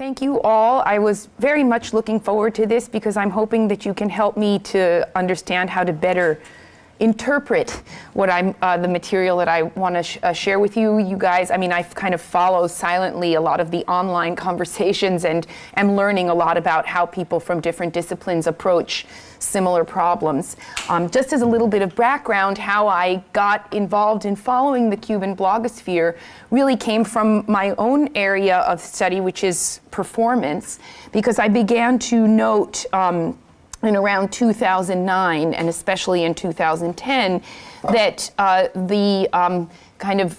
Thank you all. I was very much looking forward to this because I'm hoping that you can help me to understand how to better interpret what I'm, uh, the material that I want to sh uh, share with you, you guys. I mean, I've kind of follow silently a lot of the online conversations and am learning a lot about how people from different disciplines approach similar problems. Um, just as a little bit of background, how I got involved in following the Cuban blogosphere really came from my own area of study, which is performance, because I began to note um, in around 2009 and especially in 2010 that uh, the um, kind of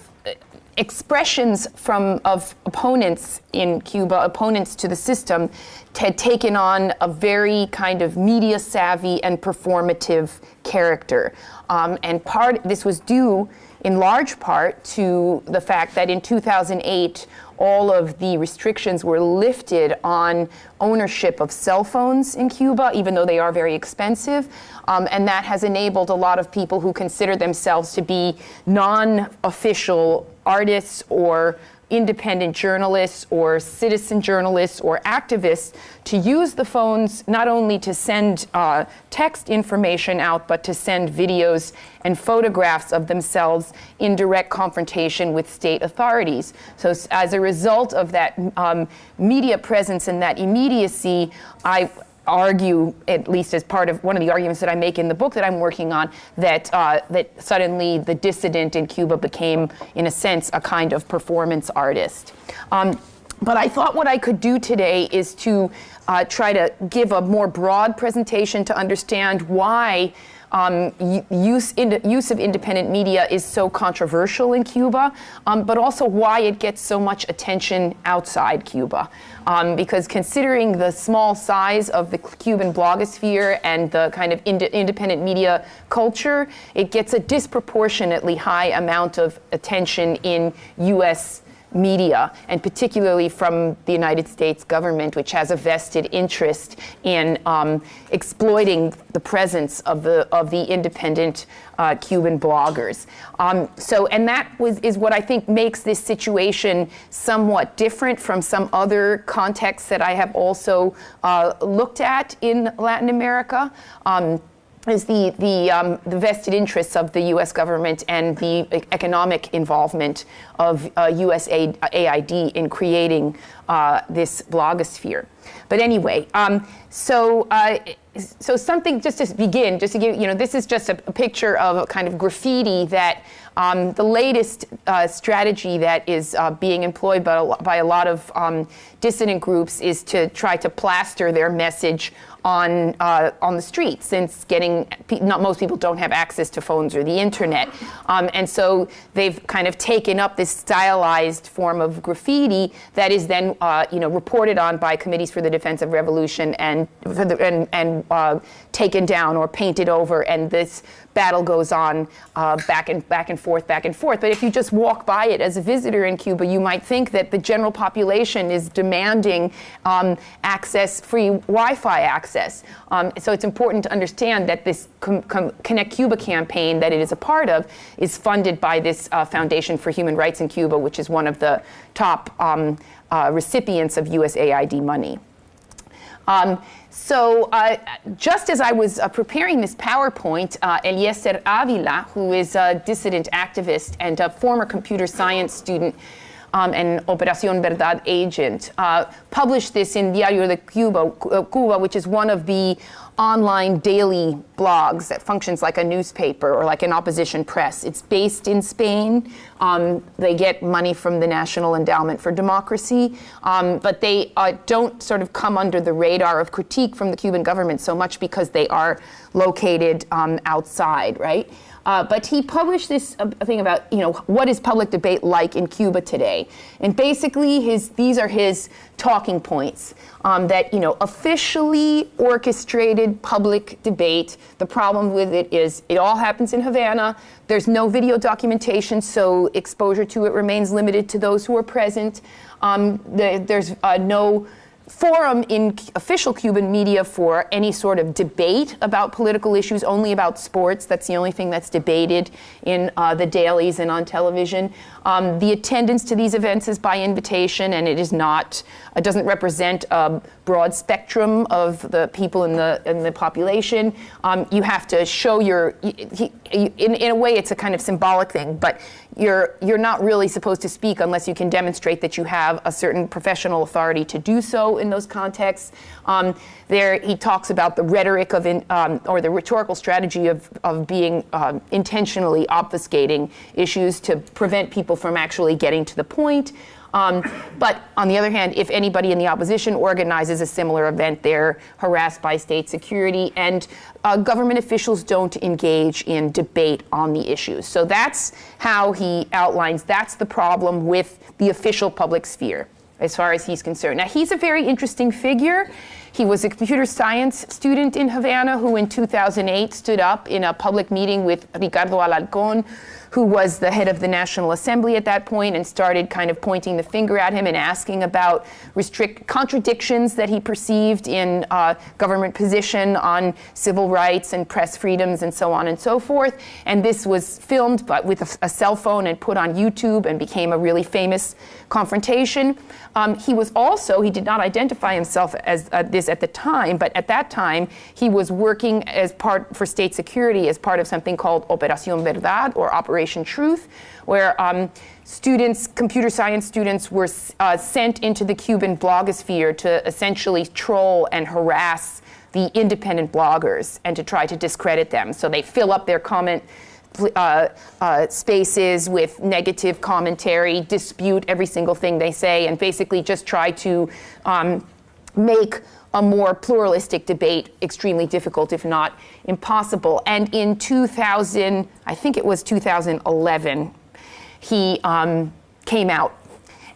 expressions from of opponents in Cuba, opponents to the system, had taken on a very kind of media savvy and performative character. Um, and part this was due in large part to the fact that in 2008 all of the restrictions were lifted on ownership of cell phones in Cuba, even though they are very expensive. Um, and that has enabled a lot of people who consider themselves to be non-official artists or independent journalists or citizen journalists or activists to use the phones not only to send uh, text information out, but to send videos and photographs of themselves in direct confrontation with state authorities. So as a result of that um, media presence and that immediacy, I, argue, at least as part of one of the arguments that I make in the book that I'm working on, that, uh, that suddenly the dissident in Cuba became, in a sense, a kind of performance artist. Um, but I thought what I could do today is to uh, try to give a more broad presentation to understand why um, use, in, use of independent media is so controversial in Cuba, um, but also why it gets so much attention outside Cuba. Um, because considering the small size of the Cuban blogosphere and the kind of ind independent media culture, it gets a disproportionately high amount of attention in U.S media, and particularly from the United States government, which has a vested interest in um, exploiting the presence of the, of the independent uh, Cuban bloggers. Um, so, and that was, is what I think makes this situation somewhat different from some other contexts that I have also uh, looked at in Latin America. Um, is the, the, um, the, vested interests of the U.S. government and the economic involvement of uh, USAID in creating uh, this blogosphere. But anyway, um, so, uh, so something, just to begin, just to give, you know, this is just a, a picture of a kind of graffiti that um, the latest uh, strategy that is uh, being employed by a, by a lot of um, dissident groups is to try to plaster their message on uh, on the streets since getting not most people don't have access to phones or the internet. Um, and so they've kind of taken up this stylized form of graffiti that is then uh, you know reported on by committees for the defense of revolution and and, and uh, taken down or painted over. And this battle goes on uh, back and back and forth, back and forth. But if you just walk by it as a visitor in Cuba, you might think that the general population is demanding um, access, free Wi-Fi access. Um, so it's important to understand that this Connect Cuba campaign that it is a part of is funded by this uh, Foundation for Human Rights in Cuba, which is one of the top um, uh, recipients of USAID money. So uh, just as I was uh, preparing this PowerPoint, uh, Eliécer Avila, who is a dissident activist and a former computer science student um, and Operación Verdad agent, uh, published this in Diario de Cuba, Cuba, which is one of the online daily blogs that functions like a newspaper or like an opposition press. It's based in Spain. Um, they get money from the National Endowment for Democracy, um, but they uh, don't sort of come under the radar of critique from the Cuban government so much because they are located um, outside, right? Uh, but he published this uh, thing about, you know, what is public debate like in Cuba today? And basically, his, these are his talking points um, that, you know, officially orchestrated public debate. The problem with it is it all happens in Havana. There's no video documentation, so exposure to it remains limited to those who are present. Um, the, there's uh, no forum in official Cuban media for any sort of debate about political issues, only about sports. That's the only thing that's debated in uh, the dailies and on television. Um, the attendance to these events is by invitation, and it is not, it doesn't represent a broad spectrum of the people in the in the population. Um, you have to show your, in, in a way, it's a kind of symbolic thing, but you're you're not really supposed to speak unless you can demonstrate that you have a certain professional authority to do so in those contexts. Um, there, he talks about the rhetoric of, in, um, or the rhetorical strategy of, of being um, intentionally obfuscating issues to prevent people from actually getting to the point. Um, but on the other hand, if anybody in the opposition organizes a similar event, they're harassed by state security, and uh, government officials don't engage in debate on the issues. So that's how he outlines that's the problem with the official public sphere as far as he's concerned. Now, he's a very interesting figure. He was a computer science student in Havana who in 2008 stood up in a public meeting with Ricardo Alarcón, who was the head of the National Assembly at that point and started kind of pointing the finger at him and asking about restrict contradictions that he perceived in uh, government position on civil rights and press freedoms and so on and so forth. And this was filmed but with a, a cell phone and put on YouTube and became a really famous confrontation. Um, he was also, he did not identify himself as uh, this at the time, but at that time he was working as part for state security as part of something called Operación Verdad or Operation Truth, where um, students, computer science students, were uh, sent into the Cuban blogosphere to essentially troll and harass the independent bloggers and to try to discredit them. So they fill up their comment uh, uh, spaces with negative commentary, dispute every single thing they say, and basically just try to um, make a more pluralistic debate extremely difficult, if not impossible. And in 2000, I think it was 2011, he um, came out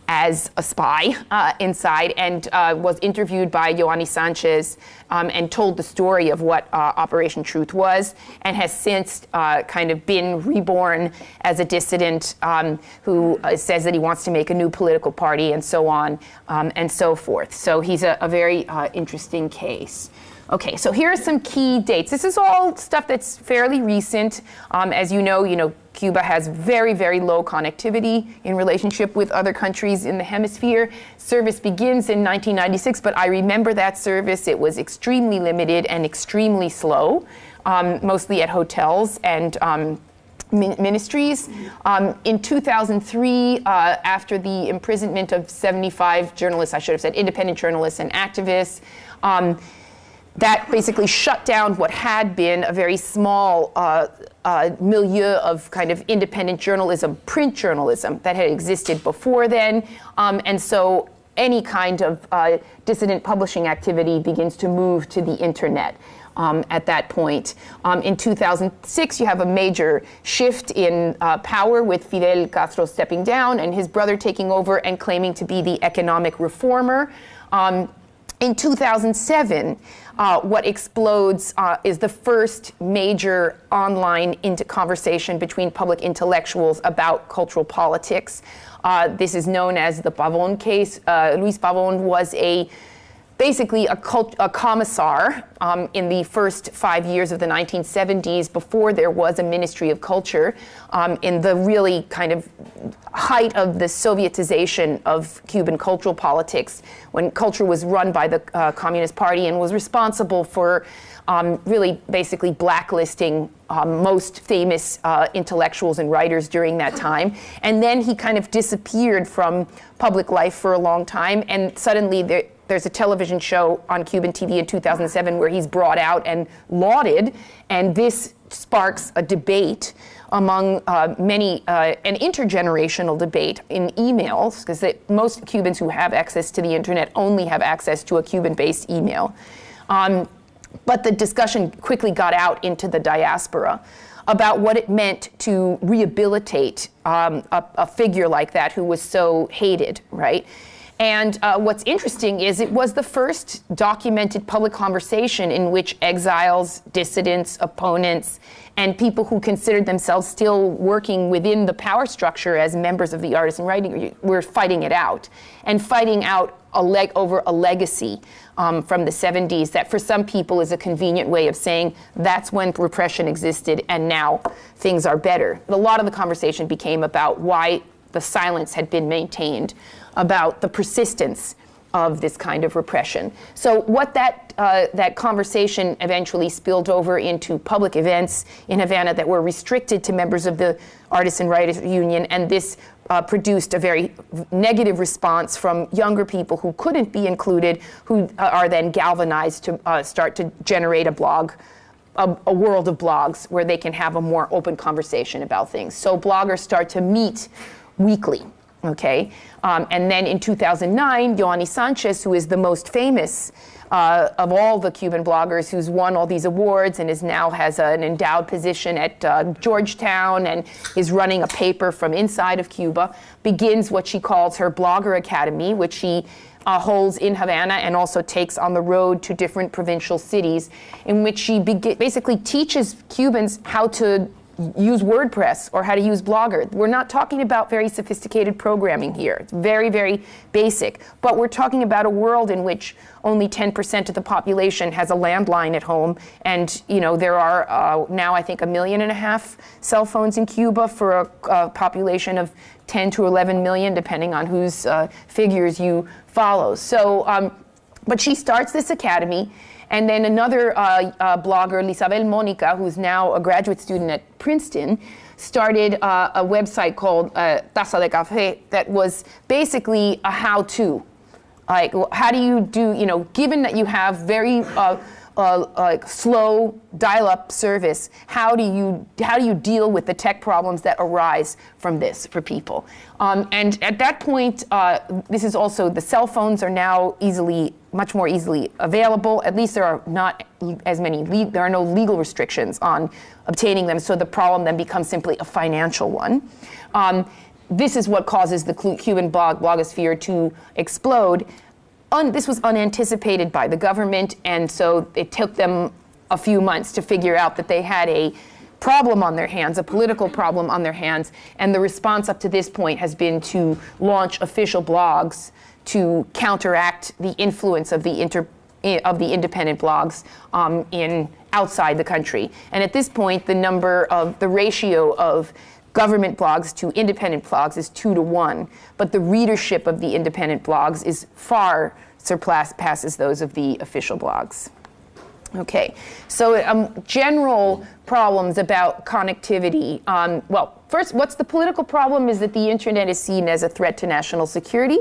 as a spy uh, inside and uh, was interviewed by Yoani Sanchez um, and told the story of what uh, Operation Truth was and has since uh, kind of been reborn as a dissident um, who uh, says that he wants to make a new political party and so on um, and so forth. So he's a, a very uh, interesting case. Okay, so here are some key dates. This is all stuff that's fairly recent. Um, as you know, you know, Cuba has very, very low connectivity in relationship with other countries in the hemisphere. Service begins in 1996, but I remember that service. It was extremely limited and extremely slow, um, mostly at hotels and um, ministries. Um, in 2003, uh, after the imprisonment of 75 journalists, I should have said independent journalists and activists, um, that basically shut down what had been a very small uh, uh, milieu of kind of independent journalism, print journalism that had existed before then. Um, and so any kind of uh, dissident publishing activity begins to move to the internet. Um, at that point. Um, in 2006, you have a major shift in uh, power with Fidel Castro stepping down and his brother taking over and claiming to be the economic reformer. Um, in 2007, uh, what explodes uh, is the first major online into conversation between public intellectuals about cultural politics. Uh, this is known as the Pavon case. Uh, Luis Pavon was a basically a, a commissar um, in the first five years of the 1970s before there was a Ministry of Culture um, in the really kind of height of the Sovietization of Cuban cultural politics when culture was run by the uh, Communist Party and was responsible for um, really basically blacklisting um, most famous uh, intellectuals and writers during that time. And then he kind of disappeared from public life for a long time and suddenly there, there's a television show on Cuban TV in 2007 where he's brought out and lauded, and this sparks a debate among uh, many, uh, an intergenerational debate in emails, because most Cubans who have access to the internet only have access to a Cuban-based email. Um, but the discussion quickly got out into the diaspora about what it meant to rehabilitate um, a, a figure like that who was so hated, right? And uh, what's interesting is it was the first documented public conversation in which exiles, dissidents, opponents, and people who considered themselves still working within the power structure as members of the artisan writing were fighting it out and fighting out a leg over a legacy um, from the 70s that for some people is a convenient way of saying that's when repression existed and now things are better. A lot of the conversation became about why the silence had been maintained about the persistence of this kind of repression. So what that, uh, that conversation eventually spilled over into public events in Havana that were restricted to members of the Artists and Writers Union, and this uh, produced a very negative response from younger people who couldn't be included, who uh, are then galvanized to uh, start to generate a blog a, a, world of blogs where they can have a more open conversation about things. So bloggers start to meet weekly okay? Um, and then in 2009, Yoani Sanchez, who is the most famous uh, of all the Cuban bloggers who's won all these awards and is now has an endowed position at uh, Georgetown and is running a paper from inside of Cuba, begins what she calls her Blogger Academy, which she uh, holds in Havana and also takes on the road to different provincial cities, in which she basically teaches Cubans how to use WordPress or how to use Blogger. We're not talking about very sophisticated programming here. It's very, very basic. But we're talking about a world in which only 10% of the population has a landline at home. And, you know, there are uh, now, I think, a million and a half cell phones in Cuba for a, a population of 10 to 11 million, depending on whose uh, figures you follow. So, um, but she starts this academy and then another uh, uh, blogger, Lizabel Monica, who's now a graduate student at Princeton, started uh, a website called uh, Taza de Café that was basically a how-to. Like, how do you do, you know, given that you have very uh, like slow dial-up service, how do you how do you deal with the tech problems that arise from this for people? Um, and at that point, uh, this is also the cell phones are now easily much more easily available. At least there are not as many there are no legal restrictions on obtaining them. So the problem then becomes simply a financial one. Um, this is what causes the Cuban blog blogosphere to explode un, this was unanticipated by the government, and so it took them a few months to figure out that they had a problem on their hands, a political problem on their hands, and the response up to this point has been to launch official blogs to counteract the influence of the inter of the independent blogs um, in outside the country. And at this point, the number of the ratio of government blogs to independent blogs is two to one, but the readership of the independent blogs is far surpasses those of the official blogs. Okay, so um, general problems about connectivity. Um, well, first, what's the political problem is that the internet is seen as a threat to national security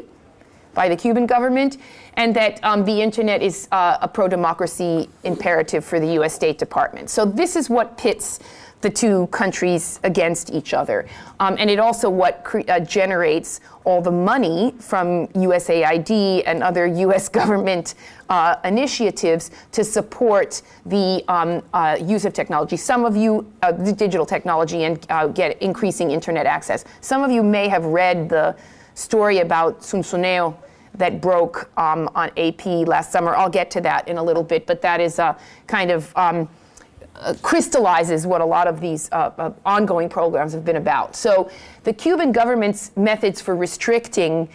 by the Cuban government, and that um, the internet is uh, a pro-democracy imperative for the U.S. State Department. So this is what pits the two countries against each other. Um, and it also what uh, generates all the money from USAID and other US government uh, initiatives to support the um, uh, use of technology. Some of you, uh, the digital technology and uh, get increasing internet access. Some of you may have read the story about Zunzuneo that broke um, on AP last summer. I'll get to that in a little bit, but that is a kind of um, crystallizes what a lot of these uh, uh, ongoing programs have been about. So the Cuban government's methods for restricting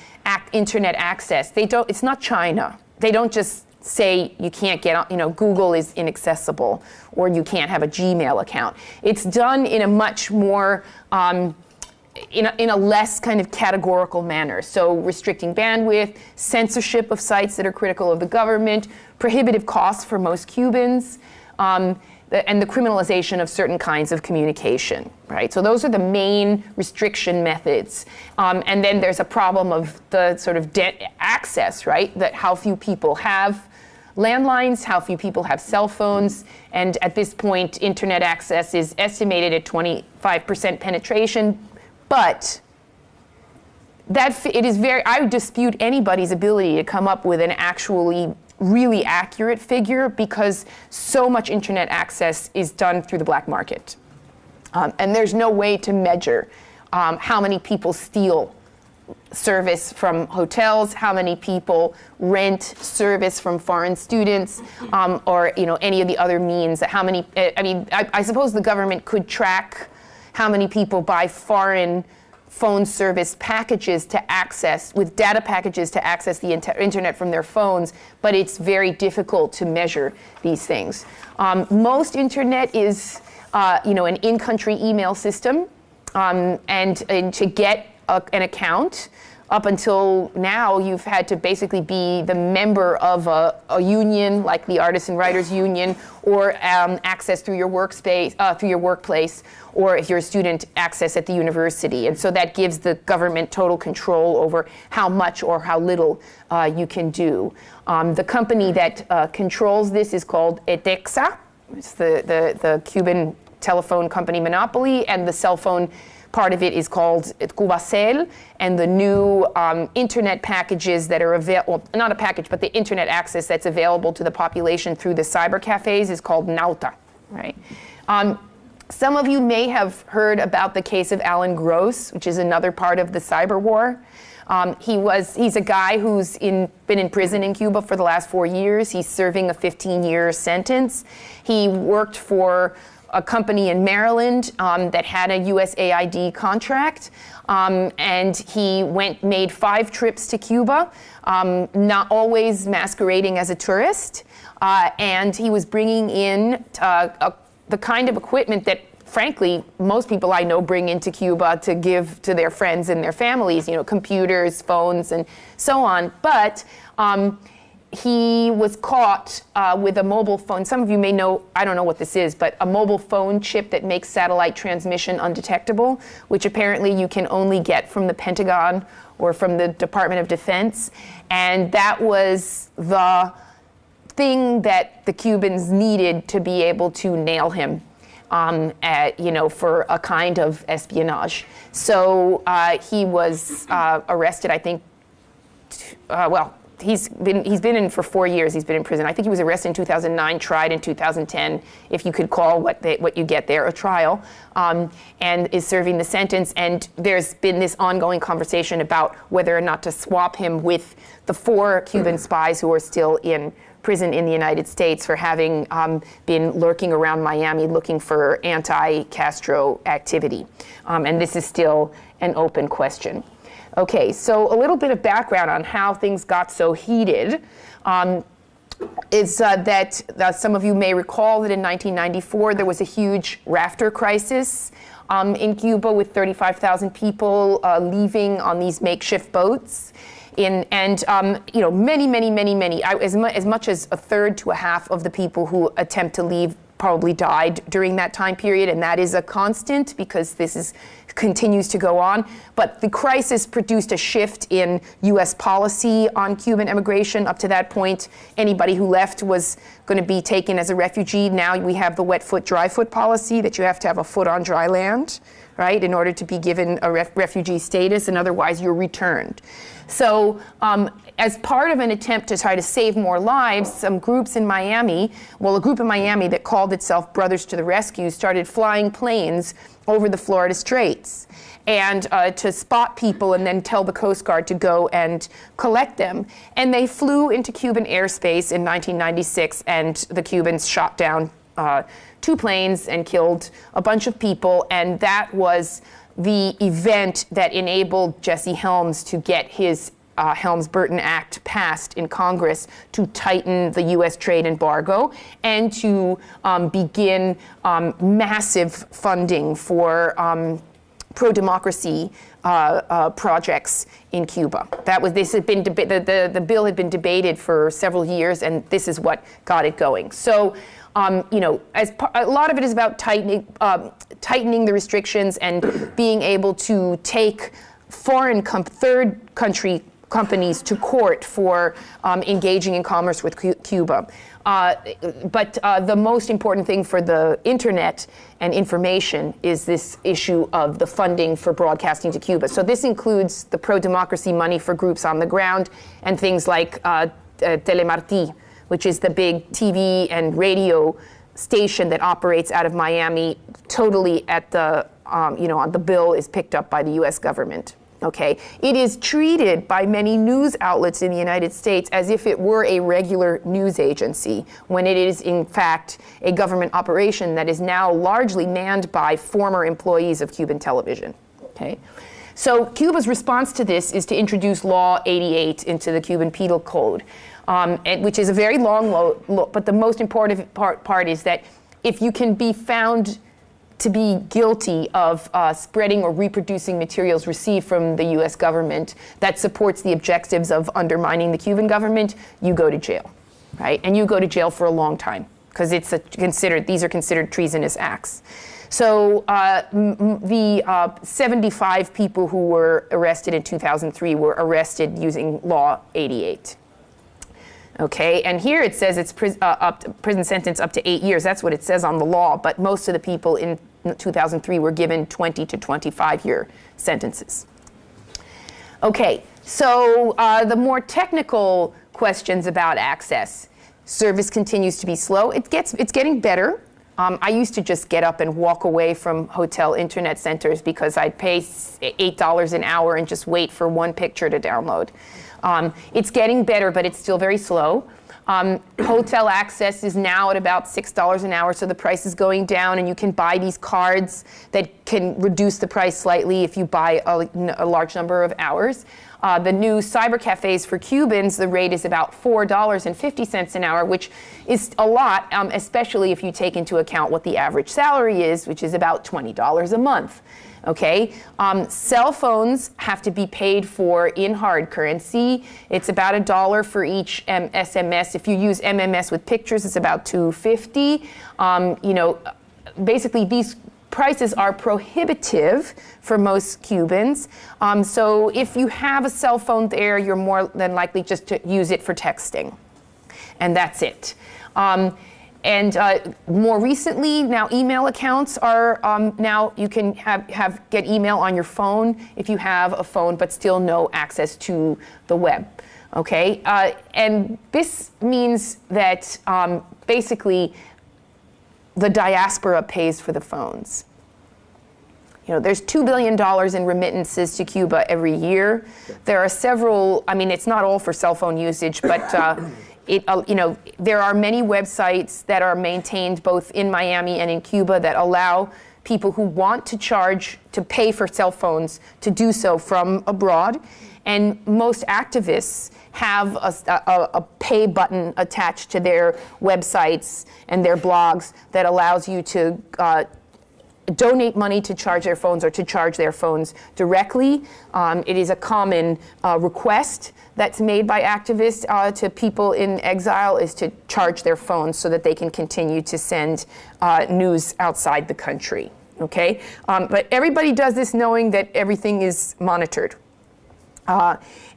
internet access, they don't, it's not China. They don't just say you can't get, you know, Google is inaccessible or you can't have a Gmail account. It's done in a much more, um, in, a, in a less kind of categorical manner. So restricting bandwidth, censorship of sites that are critical of the government, prohibitive costs for most Cubans, um, and the criminalization of certain kinds of communication, right? So those are the main restriction methods. Um, and then there's a problem of the sort of access, right? That how few people have landlines, how few people have cell phones, and at this point, internet access is estimated at 25% penetration, but that it is very, I would dispute anybody's ability to come up with an actually really accurate figure because so much internet access is done through the black market. Um, and there's no way to measure um, how many people steal service from hotels, how many people rent service from foreign students, um, or you know any of the other means. How many? I mean, I, I suppose the government could track how many people buy foreign phone service packages to access, with data packages to access the inter internet from their phones, but it's very difficult to measure these things. Um, most internet is, uh, you know, an in-country email system, um, and, and, to get a, an account, up until now, you've had to basically be the member of a, a union, like the Artists and Writers Union, or um, access through your workspace, uh, through your workplace, or if you're a student, access at the university. And so that gives the government total control over how much or how little uh, you can do. Um, the company that uh, controls this is called ETECSA. It's the, the, the Cuban telephone company monopoly, and the cell phone Part of it is called Cubacel, and the new um, internet packages that are available, well, not a package, but the internet access that's available to the population through the cyber cafes is called Nauta, right? Um, some of you may have heard about the case of Alan Gross, which is another part of the cyber war. Um, he was, he's a guy who's in, been in prison in Cuba for the last four years. He's serving a 15-year sentence. He worked for a company in Maryland um, that had a USAID contract. Um, and he went, made five trips to Cuba, um, not always masquerading as a tourist. Uh, and he was bringing in uh, a, the kind of equipment that frankly, most people I know bring into Cuba to give to their friends and their families, you know, computers, phones, and so on. But um, he was caught uh, with a mobile phone. Some of you may know, I don't know what this is, but a mobile phone chip that makes satellite transmission undetectable, which apparently you can only get from the Pentagon or from the Department of Defense. And that was the thing that the Cubans needed to be able to nail him. Um, at, you know, for a kind of espionage. So uh, he was uh, arrested, I think, uh, well, he's been he's been in for four years. He's been in prison. I think he was arrested in 2009, tried in 2010, if you could call what they, what you get there a trial, um, and is serving the sentence. And there's been this ongoing conversation about whether or not to swap him with the four Cuban spies who are still in prison in the United States for having um, been lurking around Miami looking for anti-Castro activity. Um, and this is still an open question. Okay, so a little bit of background on how things got so heated. Um, is uh, that uh, some of you may recall that in 1994 there was a huge rafter crisis um, in Cuba with 35,000 people uh, leaving on these makeshift boats. In, and um, you know, many, many, many, many, as, mu as much as a third to a half of the people who attempt to leave probably died during that time period, and that is a constant because this is continues to go on. But the crisis produced a shift in U.S. policy on Cuban immigration. Up to that point, anybody who left was going to be taken as a refugee. Now we have the wet foot, dry foot policy that you have to have a foot on dry land, right, in order to be given a ref refugee status, and otherwise you're returned. So um, as part of an attempt to try to save more lives, some groups in Miami, well, a group in Miami that called itself Brothers to the Rescue started flying planes over the Florida Straits and uh, to spot people and then tell the Coast Guard to go and collect them. And they flew into Cuban airspace in 1996 and the Cubans shot down uh, two planes and killed a bunch of people and that was the event that enabled Jesse Helms to get his uh, Helms-Burton Act passed in Congress to tighten the U.S. trade embargo and to um, begin um, massive funding for um, pro-democracy uh, uh, projects in Cuba. That was this had been the, the the bill had been debated for several years, and this is what got it going. So. Um, you know, as a lot of it is about tightening, um, tightening the restrictions and being able to take foreign third country companies to court for um, engaging in commerce with Cuba. Uh, but uh, the most important thing for the internet and information is this issue of the funding for broadcasting to Cuba. So this includes the pro-democracy money for groups on the ground and things like uh, uh Telemarti, which is the big TV and radio station that operates out of Miami, totally at the, um, you know, on the bill is picked up by the US government okay? It is treated by many news outlets in the United States as if it were a regular news agency, when it is in fact a government operation that is now largely manned by former employees of Cuban television, okay? So Cuba's response to this is to introduce Law 88 into the Cuban Penal Code, um, and, which is a very long law, but the most important part, part is that if you can be found to be guilty of uh, spreading or reproducing materials received from the US government that supports the objectives of undermining the Cuban government, you go to jail, right? And you go to jail for a long time because it's considered, these are considered treasonous acts. So uh, the uh, 75 people who were arrested in 2003 were arrested using Law 88. Okay, and here it says it's uh, prison sentence up to eight years. That's what it says on the law, but most of the people in 2003 were given 20 to 25 year sentences. Okay, so uh, the more technical questions about access. Service continues to be slow. It gets, it's getting better. Um, I used to just get up and walk away from hotel internet centers because I'd pay $8 an hour and just wait for one picture to download. Um, it's getting better, but it's still very slow. Um, hotel access is now at about $6 an hour, so the price is going down, and you can buy these cards that can reduce the price slightly if you buy a, a large number of hours. Uh, the new cyber cafes for Cubans, the rate is about $4.50 an hour, which is a lot, um, especially if you take into account what the average salary is, which is about $20 a month okay? Um, cell phones have to be paid for in hard currency. It's about a dollar for each um, SMS. If you use MMS with pictures, it's about 250. Um, you know, basically these prices are prohibitive for most Cubans. Um, so if you have a cell phone there, you're more than likely just to use it for texting. And that's it. Um, and uh, more recently, now email accounts are um, now you can have, have get email on your phone if you have a phone, but still no access to the web. Okay, uh, and this means that um, basically the diaspora pays for the phones. You know, there's $2 billion in remittances to Cuba every year. There are several, I mean, it's not all for cell phone usage, but uh, it, uh, you know, there are many websites that are maintained both in Miami and in Cuba that allow people who want to charge, to pay for cell phones, to do so from abroad. And most activists have a, a, a, pay button attached to their websites and their blogs that allows you to uh, donate money to charge their phones or to charge their phones directly. Um, it is a common uh, request that's made by activists uh, to people in exile is to charge their phones so that they can continue to send uh, news outside the country. Okay, um, but everybody does this knowing that everything is monitored.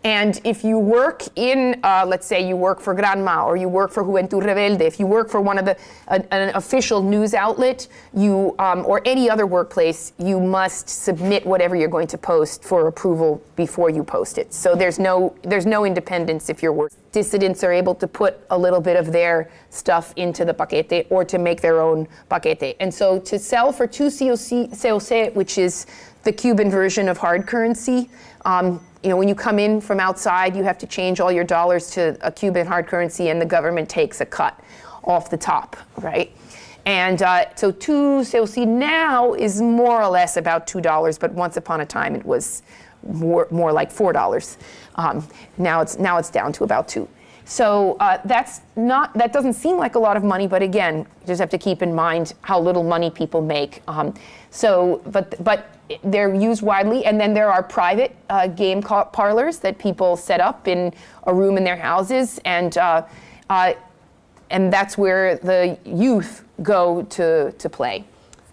And if you work in, uh, let's say you work for Granma or you work for Juventud Rebelde, if you work for one of the, an official news outlet, you, um, or any other workplace, you must submit whatever you're going to post for approval before you post it. So there's no, there's no independence if you're working. Dissidents are able to put a little bit of their stuff into the paquete or to make their own paquete. And so to sell for two CUC, CUC which is the Cuban version of hard currency, um, you know, when you come in from outside, you have to change all your dollars to a Cuban hard currency and the government takes a cut off the top, right? And uh, so two CUC now is more or less about $2, but once upon a time it was more, more like $4. Um, now, it's, now it's down to about two. So uh, that's not, that doesn't seem like a lot of money, but again, you just have to keep in mind how little money people make. Um, so, but, but they're used widely, and then there are private uh, game parlors that people set up in a room in their houses, and uh, uh, and that's where the youth go to to play.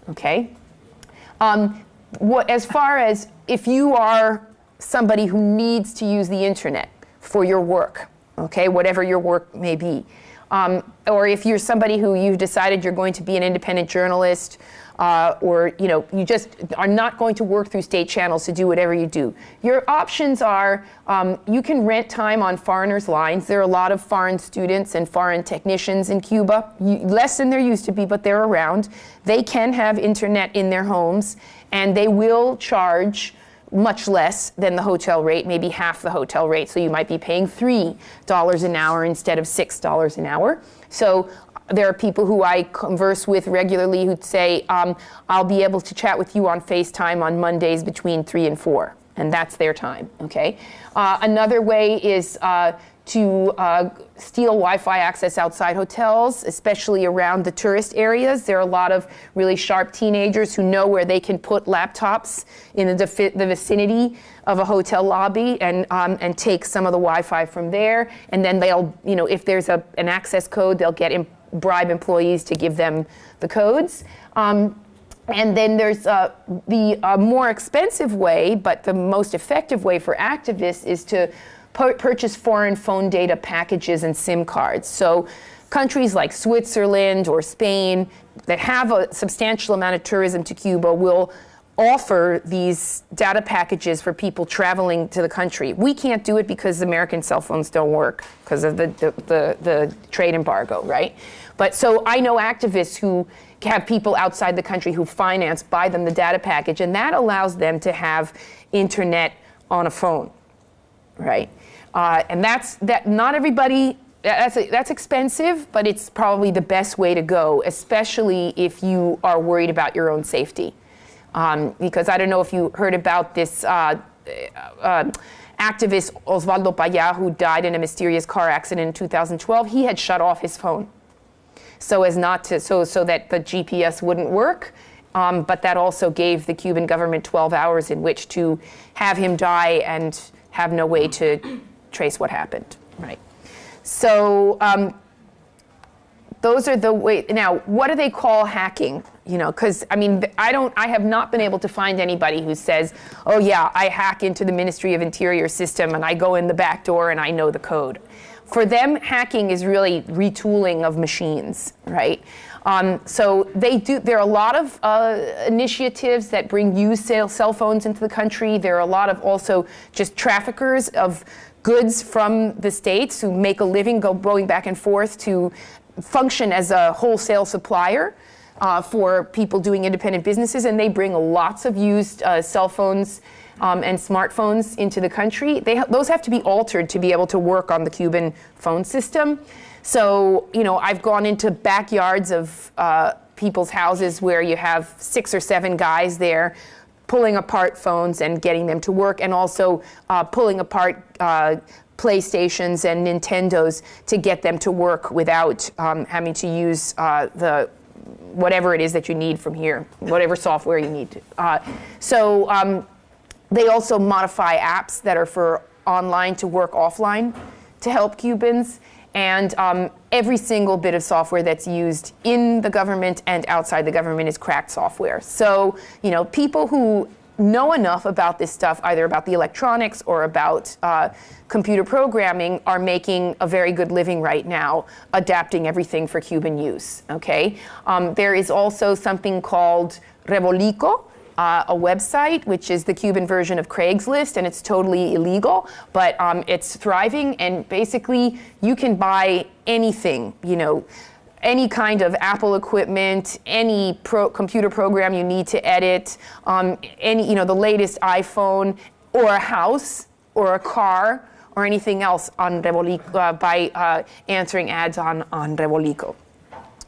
Okay. Um, what, as far as if you are somebody who needs to use the internet for your work, okay, whatever your work may be, um, or if you're somebody who you've decided you're going to be an independent journalist uh, or you know you just are not going to work through state channels to do whatever you do. Your options are um, you can rent time on foreigners' lines. There are a lot of foreign students and foreign technicians in Cuba, you, less than there used to be, but they're around. They can have internet in their homes, and they will charge much less than the hotel rate, maybe half the hotel rate. So you might be paying $3 an hour instead of $6 an hour. So there are people who I converse with regularly who'd say, um, I'll be able to chat with you on FaceTime on Mondays between 3 and 4 and that's their time, okay? Uh, another way is uh, to uh, steal Wi-Fi access outside hotels, especially around the tourist areas. There are a lot of really sharp teenagers who know where they can put laptops in the, the vicinity of a hotel lobby and, um, and take some of the Wi-Fi from there. And then they'll, you know, if there's a, an access code, they'll get bribe employees to give them the codes. Um, and then there's uh, the uh, more expensive way, but the most effective way for activists is to purchase foreign phone data packages and SIM cards. So countries like Switzerland or Spain that have a substantial amount of tourism to Cuba will offer these data packages for people traveling to the country. We can't do it because American cell phones don't work because of the, the, the, the, trade embargo, right? But so I know activists who have people outside the country who finance, buy them the data package, and that allows them to have internet on a phone, right? Uh, and that's that. Not everybody. That's that's expensive, but it's probably the best way to go, especially if you are worried about your own safety. Um, because I don't know if you heard about this uh, uh, activist Osvaldo Paya, who died in a mysterious car accident in 2012. He had shut off his phone, so as not to so so that the GPS wouldn't work. Um, but that also gave the Cuban government 12 hours in which to have him die and have no way to trace what happened, right? So um, those are the way. Now, what do they call hacking? You know, because I mean, I don't. I have not been able to find anybody who says, "Oh yeah, I hack into the Ministry of Interior system and I go in the back door and I know the code." For them, hacking is really retooling of machines, right? Um, so they do. There are a lot of uh, initiatives that bring used cell phones into the country. There are a lot of also just traffickers of goods from the states who make a living go, going back and forth to function as a wholesale supplier uh, for people doing independent businesses, and they bring lots of used uh, cell phones um, and smartphones into the country. They ha those have to be altered to be able to work on the Cuban phone system. So, you know, I've gone into backyards of uh, people's houses where you have six or seven guys there pulling apart phones and getting them to work, and also uh, pulling apart uh, PlayStations and Nintendos to get them to work without um, having to use uh, the whatever it is that you need from here, whatever software you need. To. Uh, so um, they also modify apps that are for online to work offline to help Cubans. And um, every single bit of software that's used in the government and outside the government is cracked software. So, you know, people who know enough about this stuff, either about the electronics or about uh, computer programming, are making a very good living right now, adapting everything for Cuban use, okay? Um, there is also something called Revolico, uh, a website, which is the Cuban version of Craigslist, and it's totally illegal, but um, it's thriving, and basically you can buy anything, you know, any kind of Apple equipment, any pro computer program you need to edit, um, any, you know, the latest iPhone, or a house, or a car, or anything else on Revolico, uh, by uh, answering ads on, on Revolico.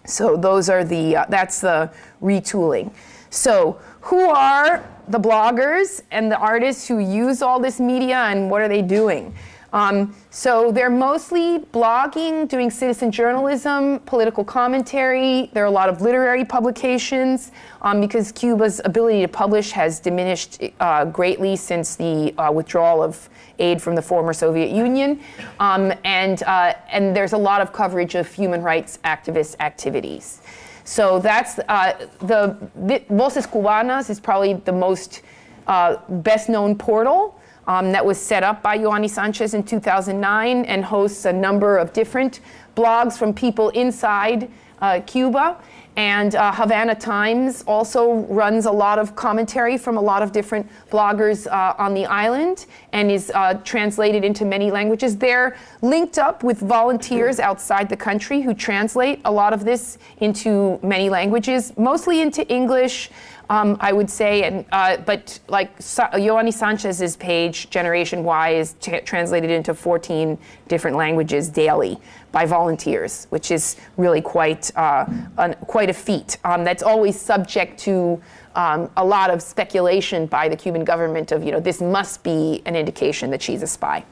So those are the, uh, that's the retooling. So who are the bloggers and the artists who use all this media and what are they doing? Um, so they're mostly blogging, doing citizen journalism, political commentary. There are a lot of literary publications um, because Cuba's ability to publish has diminished uh, greatly since the uh, withdrawal of aid from the former Soviet Union. Um, and, uh, and there's a lot of coverage of human rights activist activities. So that's uh, the, the Voces Cubanas is probably the most uh, best known portal um, that was set up by Yoani Sanchez in 2009 and hosts a number of different blogs from people inside uh, Cuba. And uh, Havana Times also runs a lot of commentary from a lot of different bloggers uh, on the island and is uh, translated into many languages. They're linked up with volunteers outside the country who translate a lot of this into many languages, mostly into English, um, I would say, and, uh, but like Sa Sanchez's page, Generation Y, is translated into 14 different languages daily by volunteers, which is really quite, uh, quite quite a feat. Um, that's always subject to um, a lot of speculation by the Cuban government of, you know, this must be an indication that she's a spy.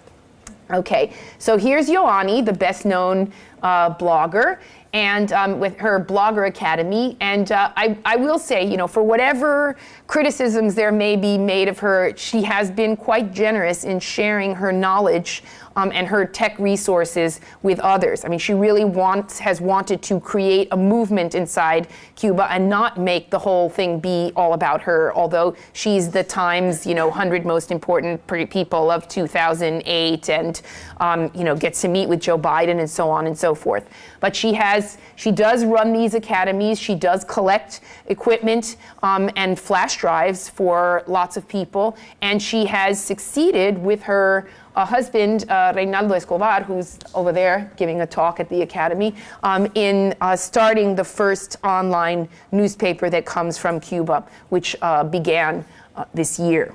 Okay, so here's Yoani, the best known uh, blogger, and um, with her Blogger Academy. And uh, I, I will say, you know, for whatever criticisms there may be made of her, she has been quite generous in sharing her knowledge um, and her tech resources with others. I mean, she really wants, has wanted to create a movement inside Cuba and not make the whole thing be all about her, although she's the Times, you know, 100 most important people of 2008 and, um, you know, gets to meet with Joe Biden and so on and so forth. But she has, she does run these academies. She does collect equipment um, and flash drives for lots of people. And she has succeeded with her a husband, uh, Reynaldo Escobar, who's over there giving a talk at the Academy, um, in uh, starting the first online newspaper that comes from Cuba, which uh, began uh, this year.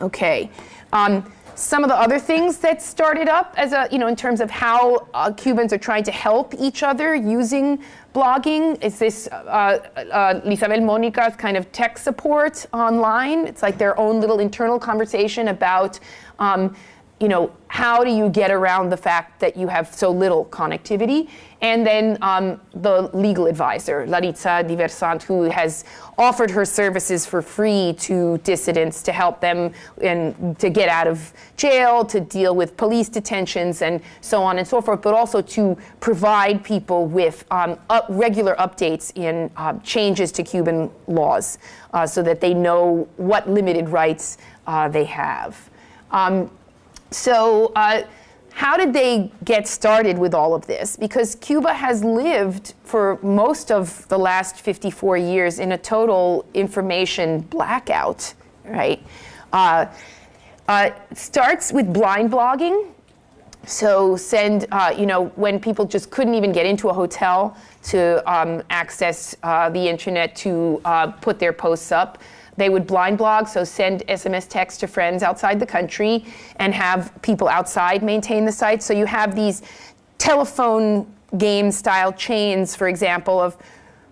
Okay. Um, some of the other things that started up as a, you know, in terms of how uh, Cubans are trying to help each other using blogging is this uh, uh, Lizabel Monica's kind of tech support online. It's like their own little internal conversation about um, you know, how do you get around the fact that you have so little connectivity? And then um, the legal advisor, Laritza Diversent, who has offered her services for free to dissidents to help them and to get out of jail, to deal with police detentions, and so on and so forth, but also to provide people with um, up regular updates in uh, changes to Cuban laws uh, so that they know what limited rights uh, they have. Um, so uh, how did they get started with all of this? Because Cuba has lived for most of the last 54 years in a total information blackout, right? Uh, uh, starts with blind blogging. So send, uh, you know, when people just couldn't even get into a hotel to um, access uh, the internet to uh, put their posts up, they would blind blog, so send SMS text to friends outside the country and have people outside maintain the site. So you have these telephone game style chains, for example, of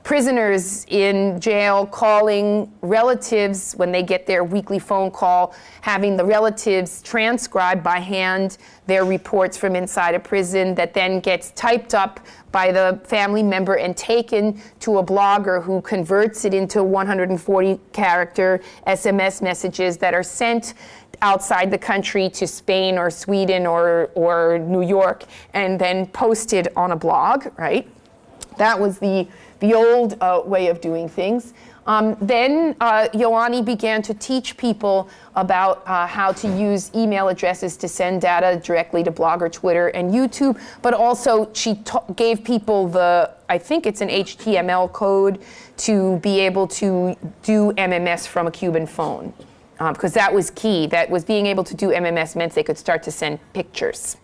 prisoners in jail calling relatives when they get their weekly phone call, having the relatives transcribe by hand their reports from inside a prison that then gets typed up by the family member and taken to a blogger who converts it into 140 character SMS messages that are sent outside the country to Spain or Sweden or, or New York and then posted on a blog, right? That was the the old uh, way of doing things. Um, then uh, Yoani began to teach people about uh, how to use email addresses to send data directly to Blogger, Twitter, and YouTube. But also, she gave people the, I think it's an HTML code to be able to do MMS from a Cuban phone. Because um, that was key. That was being able to do MMS meant they could start to send pictures.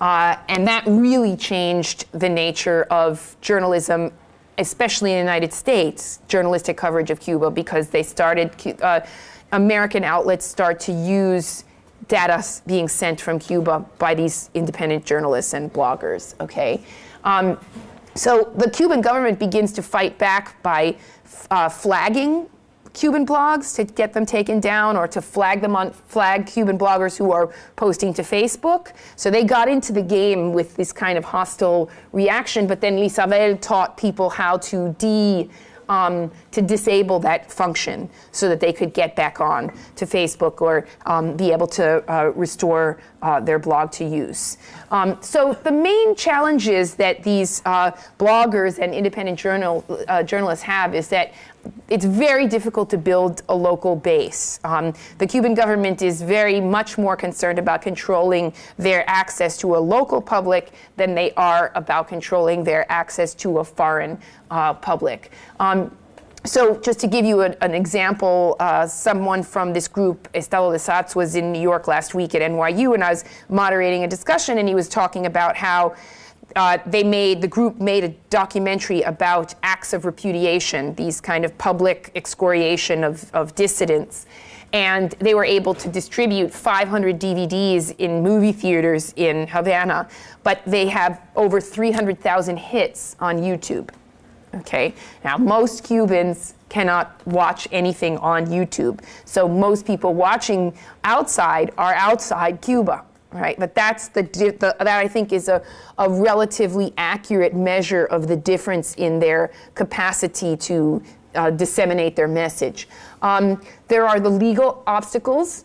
Uh, and that really changed the nature of journalism especially in the United States, journalistic coverage of Cuba because they started, uh, American outlets start to use data being sent from Cuba by these independent journalists and bloggers, okay? Um, so the Cuban government begins to fight back by uh, flagging Cuban blogs to get them taken down or to flag them on flag Cuban bloggers who are posting to Facebook. So they got into the game with this kind of hostile reaction, but then Lizabel taught people how to de um, to disable that function so that they could get back on to Facebook or um, be able to uh, restore uh, their blog to use. Um, so the main challenges that these uh, bloggers and independent journal, uh, journalists have is that it's very difficult to build a local base. Um, the Cuban government is very much more concerned about controlling their access to a local public than they are about controlling their access to a foreign uh, public. Um, so just to give you a, an example, uh, someone from this group, Estado de Sats, was in New York last week at NYU, and I was moderating a discussion, and he was talking about how uh, they made, the group made a documentary about acts of repudiation, these kind of public excoriation of, of dissidents. And they were able to distribute 500 DVDs in movie theaters in Havana, but they have over 300,000 hits on YouTube. Okay, now most Cubans cannot watch anything on YouTube. So most people watching outside are outside Cuba, right? But that's the, the that I think is a, a relatively accurate measure of the difference in their capacity to uh, disseminate their message. Um, there are the legal obstacles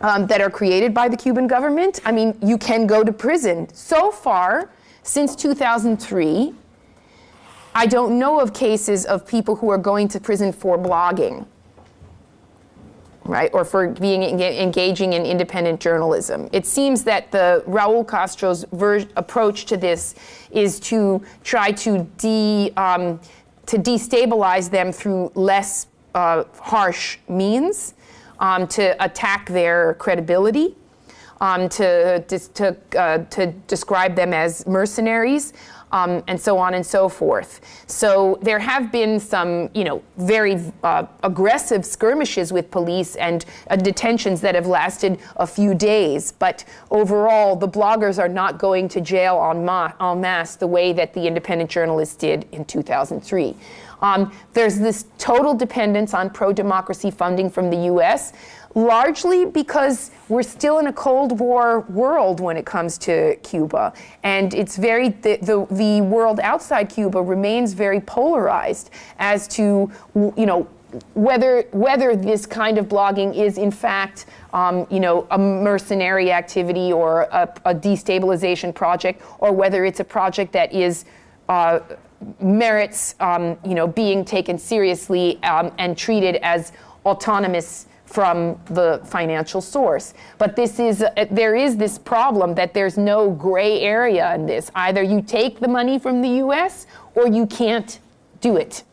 um, that are created by the Cuban government. I mean, you can go to prison. So far, since 2003, I don't know of cases of people who are going to prison for blogging, right, or for being engaging in independent journalism. It seems that the Raul Castro's approach to this is to try to de um, to destabilize them through less uh, harsh means, um, to attack their credibility, um, to, to, uh, to describe them as mercenaries, um, and so on and so forth. So there have been some, you know, very uh, aggressive skirmishes with police and uh, detentions that have lasted a few days. But overall, the bloggers are not going to jail en, ma en masse the way that the independent journalists did in 2003. Um, there's this total dependence on pro-democracy funding from the U.S., largely because we're still in a Cold War world when it comes to Cuba. And it's very, the, the, the world outside Cuba remains very polarized as to, you know, whether whether this kind of blogging is in fact um, you know a mercenary activity or a, a, destabilization project or whether it's a project that is uh, merits um, you know being taken seriously um, and treated as autonomous from the financial source. But this is, uh, there is this problem that there's no gray area in this. Either you take the money from the US or you can't do it,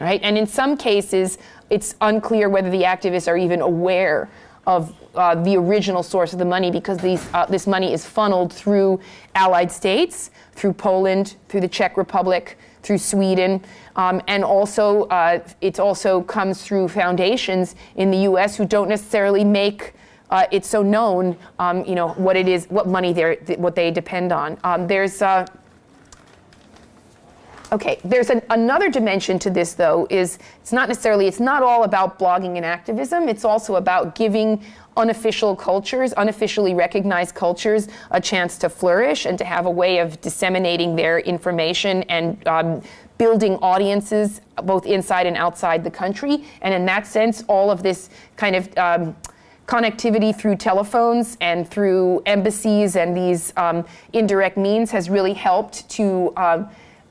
right? And in some cases, it's unclear whether the activists are even aware of uh, the original source of the money because these, uh, this money is funneled through allied states, through Poland, through the Czech Republic, through Sweden, um, and also uh, it also comes through foundations in the U.S. who don't necessarily make uh, it so known, um, you know, what it is, what money they're, what they depend on. Um, there's uh, Okay, there's an, another dimension to this though, is it's not necessarily, it's not all about blogging and activism, it's also about giving unofficial cultures, unofficially recognized cultures, a chance to flourish and to have a way of disseminating their information and um, building audiences both inside and outside the country. And in that sense, all of this kind of um, connectivity through telephones and through embassies and these um, indirect means has really helped to, uh,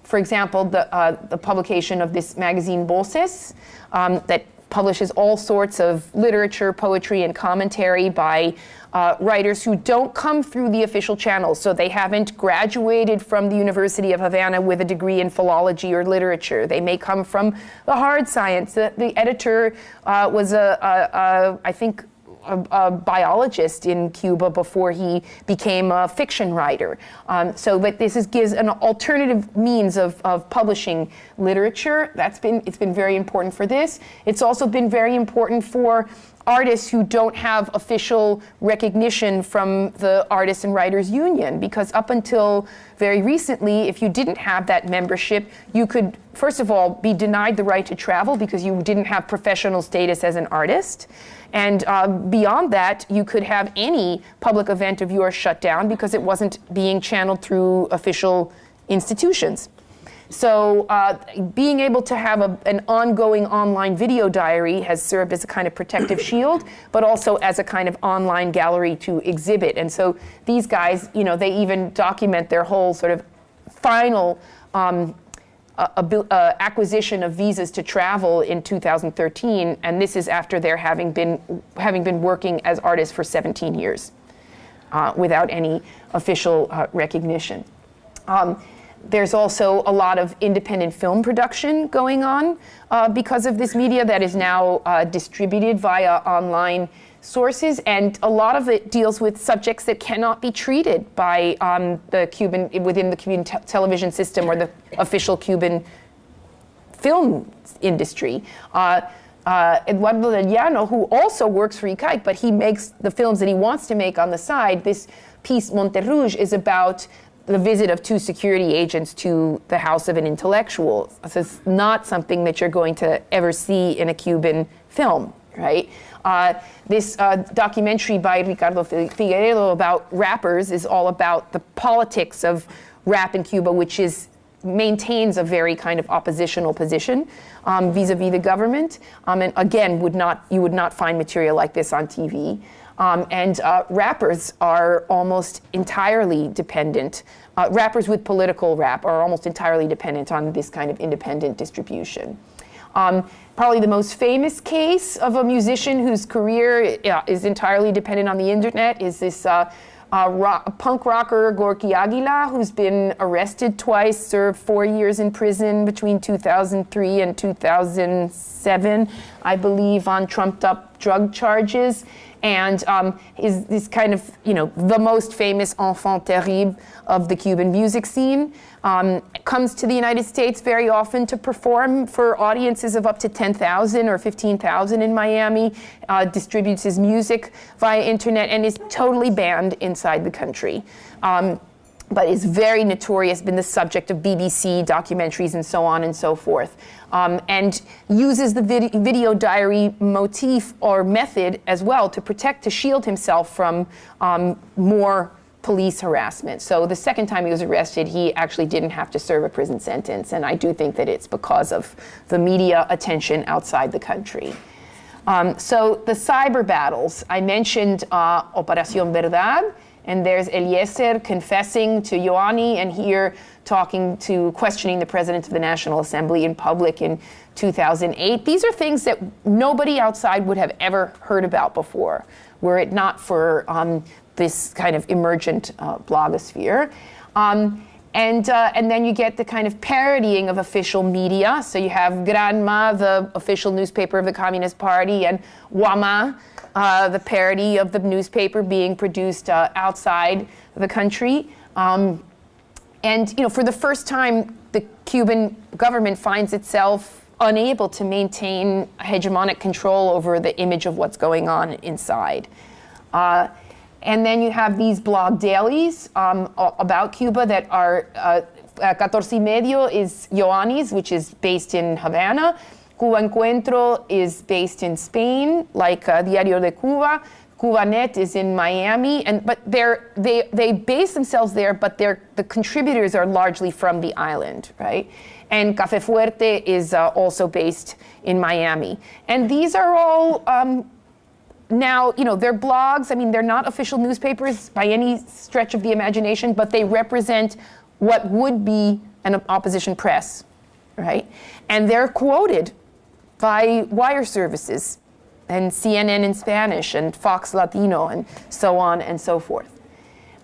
for example, the, uh, the publication of this magazine Voces um, that publishes all sorts of literature, poetry, and commentary by uh, writers who don't come through the official channels. So they haven't graduated from the University of Havana with a degree in philology or literature. They may come from the hard science. The, the editor uh, was a, a, a, I think, a, a, biologist in Cuba before he became a fiction writer. Um, so, but this is, gives an alternative means of, of publishing literature. That's been, it's been very important for this. It's also been very important for artists who don't have official recognition from the Artists and Writers Union because up until very recently, if you didn't have that membership, you could, first of all, be denied the right to travel because you didn't have professional status as an artist. And uh, beyond that, you could have any public event of yours shut down because it wasn't being channeled through official institutions. So uh, being able to have a, an ongoing online video diary has served as a kind of protective shield, but also as a kind of online gallery to exhibit. And so these guys, you know, they even document their whole sort of final um, uh, uh, acquisition of visas to travel in 2013, and this is after their having been having been working as artists for 17 years uh, without any official uh, recognition. Um, there's also a lot of independent film production going on uh, because of this media that is now uh, distributed via online sources, and a lot of it deals with subjects that cannot be treated by um, the Cuban, within the Cuban te television system or the official Cuban film industry. Uh, uh, Eduardo Del Llano, who also works for ICAIC, but he makes the films that he wants to make on the side. This piece, Monte Rouge, is about the visit of two security agents to the house of an intellectual. This is not something that you're going to ever see in a Cuban film, right? Uh, this uh, documentary by Ricardo Figueredo about rappers is all about the politics of rap in Cuba, which is maintains a very kind of oppositional position um, vis-a-vis the government. Um, and again, would not you would not find material like this on TV. Um, and uh, rappers are almost entirely dependent. Uh, rappers with political rap are almost entirely dependent on this kind of independent distribution. Um, probably the most famous case of a musician whose career uh, is entirely dependent on the internet is this uh, uh, rock, punk rocker Gorki Águila, who's been arrested twice, served four years in prison between 2003 and 2007, I believe, on trumped up drug charges and um, is this kind of, you know, the most famous enfant terrible of the Cuban music scene. Um, comes to the United States very often to perform for audiences of up to 10,000 or 15,000 in Miami, uh, distributes his music via internet, and is totally banned inside the country. Um, but is very notorious, been the subject of BBC documentaries and so on and so forth um, and uses the vid video diary motif or method as well to protect, to shield himself from um, more police harassment. So the second time he was arrested, he actually didn't have to serve a prison sentence, and I do think that it's because of the media attention outside the country. Um, so the cyber battles, I mentioned uh, Operación Verdad, and there's Eliécer confessing to Yoani, and here talking to, questioning the president of the National Assembly in public in 2008. These are things that nobody outside would have ever heard about before, were it not for um, this kind of emergent uh, blogosphere. Um, and, uh, and then you get the kind of parodying of official media. So you have Granma, the official newspaper of the Communist Party, and Guama, uh, the parody of the newspaper being produced uh, outside the country. Um, and you know, for the first time, the Cuban government finds itself unable to maintain hegemonic control over the image of what's going on inside. Uh, and then you have these blog dailies um, about Cuba that are, uh, Catorce Medio is Yoani's, which is based in Havana. Cuba Encuentro is based in Spain, like uh, Diario de Cuba. Cubanet is in Miami, and but they're they they base themselves there, but they're the contributors are largely from the island, right? And Cafe Fuerte is uh, also based in Miami, and these are all. Um, now, you know, they're blogs. I mean, they're not official newspapers by any stretch of the imagination, but they represent what would be an opposition press, right? And they're quoted by wire services and CNN in Spanish and Fox Latino and so on and so forth.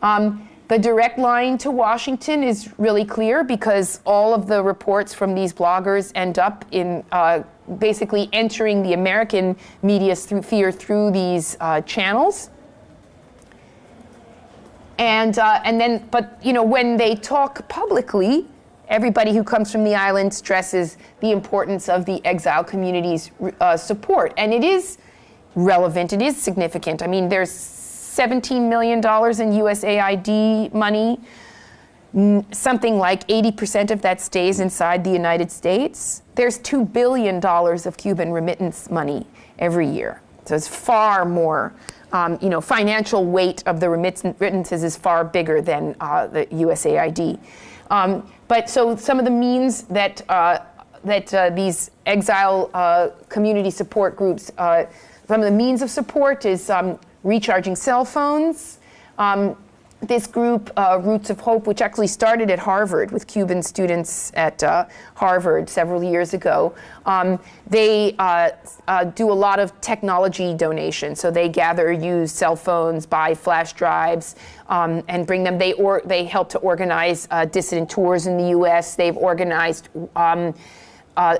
Um, the direct line to Washington is really clear because all of the reports from these bloggers end up in uh, basically entering the American media sphere through these uh, channels. And, uh, and then, but you know, when they talk publicly, everybody who comes from the island stresses the importance of the exile community's uh, support. And it is relevant, it is significant. I mean, there's $17 million in USAID money. Something like 80% of that stays inside the United States. There's $2 billion of Cuban remittance money every year. So it's far more um, you know, financial weight of the remittances is far bigger than uh, the USAID. Um, but so some of the means that, uh, that uh, these exile uh, community support groups, uh, some of the means of support is um, recharging cell phones. Um, this group, uh, Roots of Hope, which actually started at Harvard with Cuban students at uh, Harvard several years ago, um, they uh, uh do a lot of technology donations. So they gather used cell phones, buy flash drives, um, and bring them. They, or, they help to organize uh, dissident tours in the US. They've organized um, uh,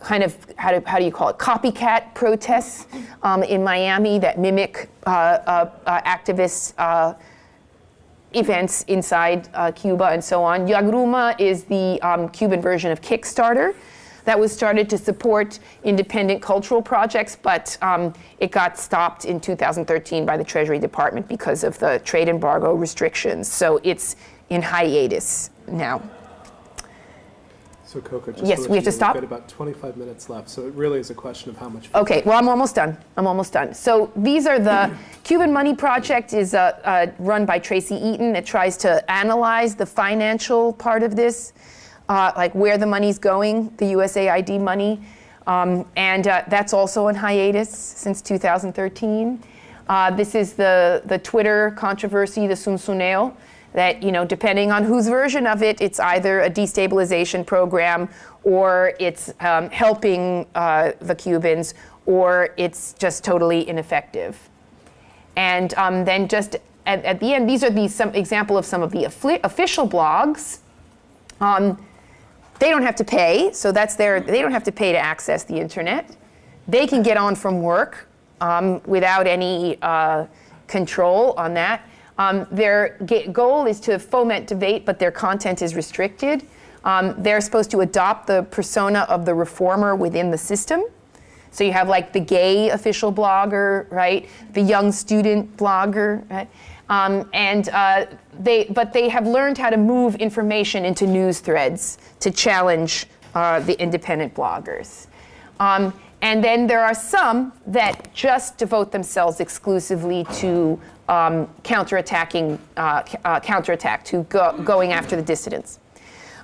kind of how do, how do you call it copycat protests um, in Miami that mimic uh, uh, uh, activists events inside uh, Cuba and so on. Yagruma is the um, Cuban version of Kickstarter that was started to support independent cultural projects, but um, it got stopped in 2013 by the Treasury Department because of the trade embargo restrictions. So it's in hiatus now. So Coco, just Yes, let we have to stop? We've got about 25 minutes left, so it really is a question of how much. Okay, well, I'm almost done. I'm almost done. So these are the Cuban Money Project is uh, uh, run by Tracey Eaton. It tries to analyze the financial part of this, uh, like where the money's going, the USAID money. Um, and uh, that's also in hiatus since 2013. Uh, this is the, the Twitter controversy, the ZunZuneo, that, you know, depending on whose version of it, it's either a destabilization program or it's um, helping uh, the Cubans or it's just totally ineffective. And um, then just at, at, the end, these are the some example of some of the official blogs. Um, they don't have to pay, so that's their, they don't have to pay to access the internet. They can get on from work um, without any uh, control on that. Um, their goal is to foment debate, but their content is restricted. Um, they're supposed to adopt the persona of the reformer within the system. So you have like the gay official blogger, right? The young student blogger, right? Um, and uh, they, but they have learned how to move information into news threads to challenge uh, the independent bloggers. Um, and then there are some that just devote themselves exclusively to um, counterattacking, uh, uh, counterattack, to go, going after the dissidents.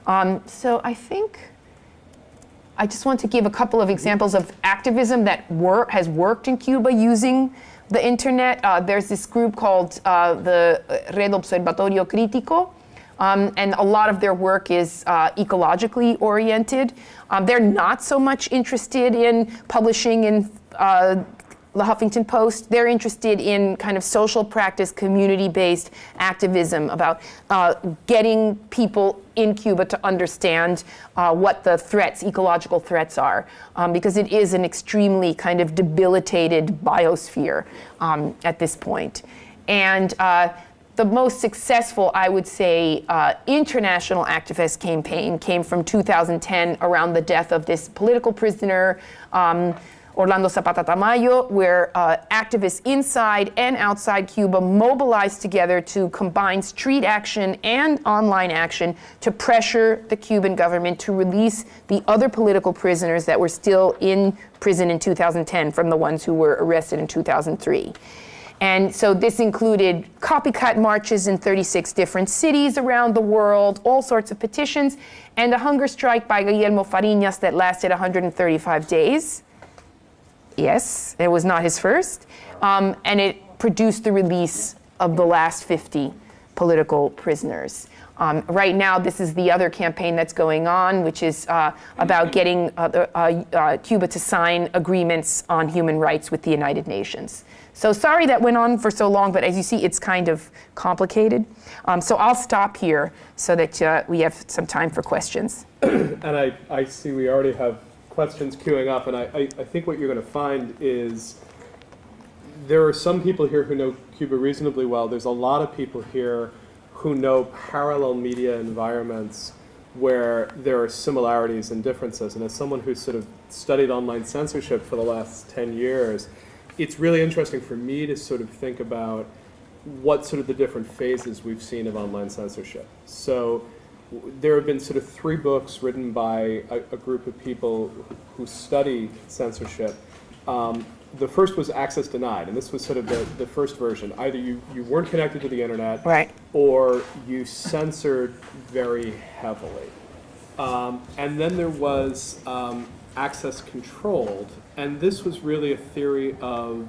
Um, so I think I just want to give a couple of examples of activism that wor has worked in Cuba using the internet. Uh, there's this group called uh, the Red Observatorio Crítico, um, and a lot of their work is uh, ecologically oriented. Um, they're not so much interested in publishing in uh, the Huffington Post. They're interested in kind of social practice, community-based activism about uh, getting people in Cuba to understand uh, what the threats, ecological threats are, um, because it is an extremely kind of debilitated biosphere um, at this point. And uh, the most successful, I would say, uh, international activist campaign came from 2010 around the death of this political prisoner, um, Orlando Zapata Tamayo, where uh, activists inside and outside Cuba mobilized together to combine street action and online action to pressure the Cuban government to release the other political prisoners that were still in prison in 2010 from the ones who were arrested in 2003. And so this included copycat marches in 36 different cities around the world, all sorts of petitions, and a hunger strike by Guillermo Fariñas that lasted 135 days. Yes, it was not his first. Um, and it produced the release of the last 50 political prisoners. Um, right now, this is the other campaign that's going on, which is uh, about getting uh, uh, Cuba to sign agreements on human rights with the United Nations. So sorry that went on for so long, but as you see, it's kind of complicated. Um, so I'll stop here so that uh, we have some time for questions. and I, I see we already have questions queuing up, and I, I, I think what you're going to find is there are some people here who know Cuba reasonably well. There's a lot of people here who know parallel media environments where there are similarities and differences. And as someone who's sort of studied online censorship for the last 10 years, it's really interesting for me to sort of think about what sort of the different phases we've seen of online censorship. So there have been sort of three books written by a, a group of people who study censorship. Um, the first was Access Denied, and this was sort of the, the first version. Either you, you weren't connected to the internet, right. or you censored very heavily. Um, and then there was um, Access Controlled, and this was really a theory of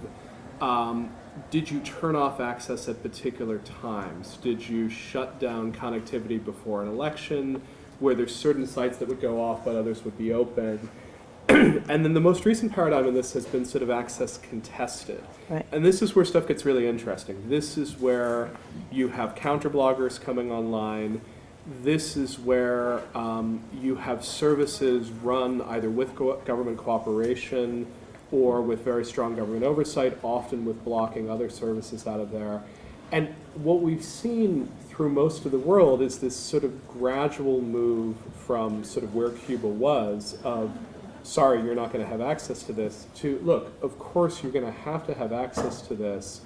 um, did you turn off access at particular times? Did you shut down connectivity before an election? Where there's certain sites that would go off but others would be open? and then the most recent paradigm in this has been sort of access contested. Right. And this is where stuff gets really interesting. This is where you have counter bloggers coming online. This is where um, you have services run either with government cooperation or with very strong government oversight, often with blocking other services out of there. And what we've seen through most of the world is this sort of gradual move from sort of where Cuba was of, sorry, you're not going to have access to this, to, look, of course you're going to have to have access to this,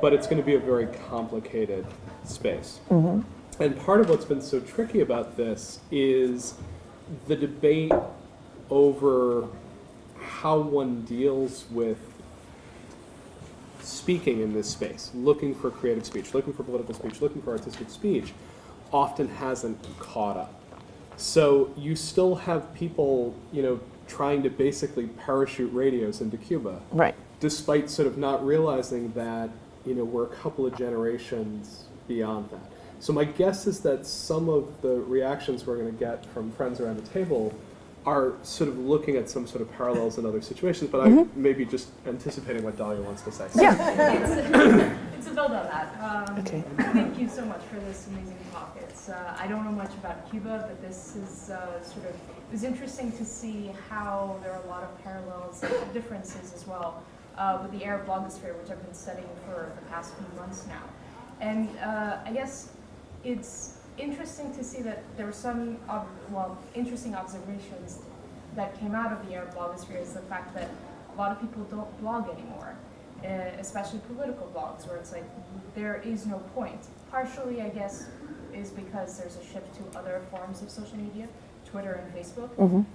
but it's going to be a very complicated space. Mm -hmm. And part of what's been so tricky about this is the debate over how one deals with speaking in this space, looking for creative speech, looking for political speech, looking for artistic speech, often hasn't caught up. So you still have people, you know, trying to basically parachute radios into Cuba, Right. despite sort of not realizing that, you know, we're a couple of generations beyond that. So my guess is that some of the reactions we're going to get from friends around the table are sort of looking at some sort of parallels in other situations, but I'm maybe just anticipating what Dahlia wants to say. Yeah. It's a build on that. Um, Okay. Thank you so much for this amazing talk. It's, uh, I don't know much about Cuba, but this is uh, sort of, it was interesting to see how there are a lot of parallels and differences as well uh, with the Arab blogosphere, which I've been studying for the past few months now. And uh, I guess it's interesting to see that there were some, ob- well, interesting observations that came out of the Arab blogosphere is the fact that a lot of people don't blog anymore, uh, especially political blogs, where it's like there is no point. Partially, I guess, is because there's a shift to other forms of social media, Twitter and Facebook,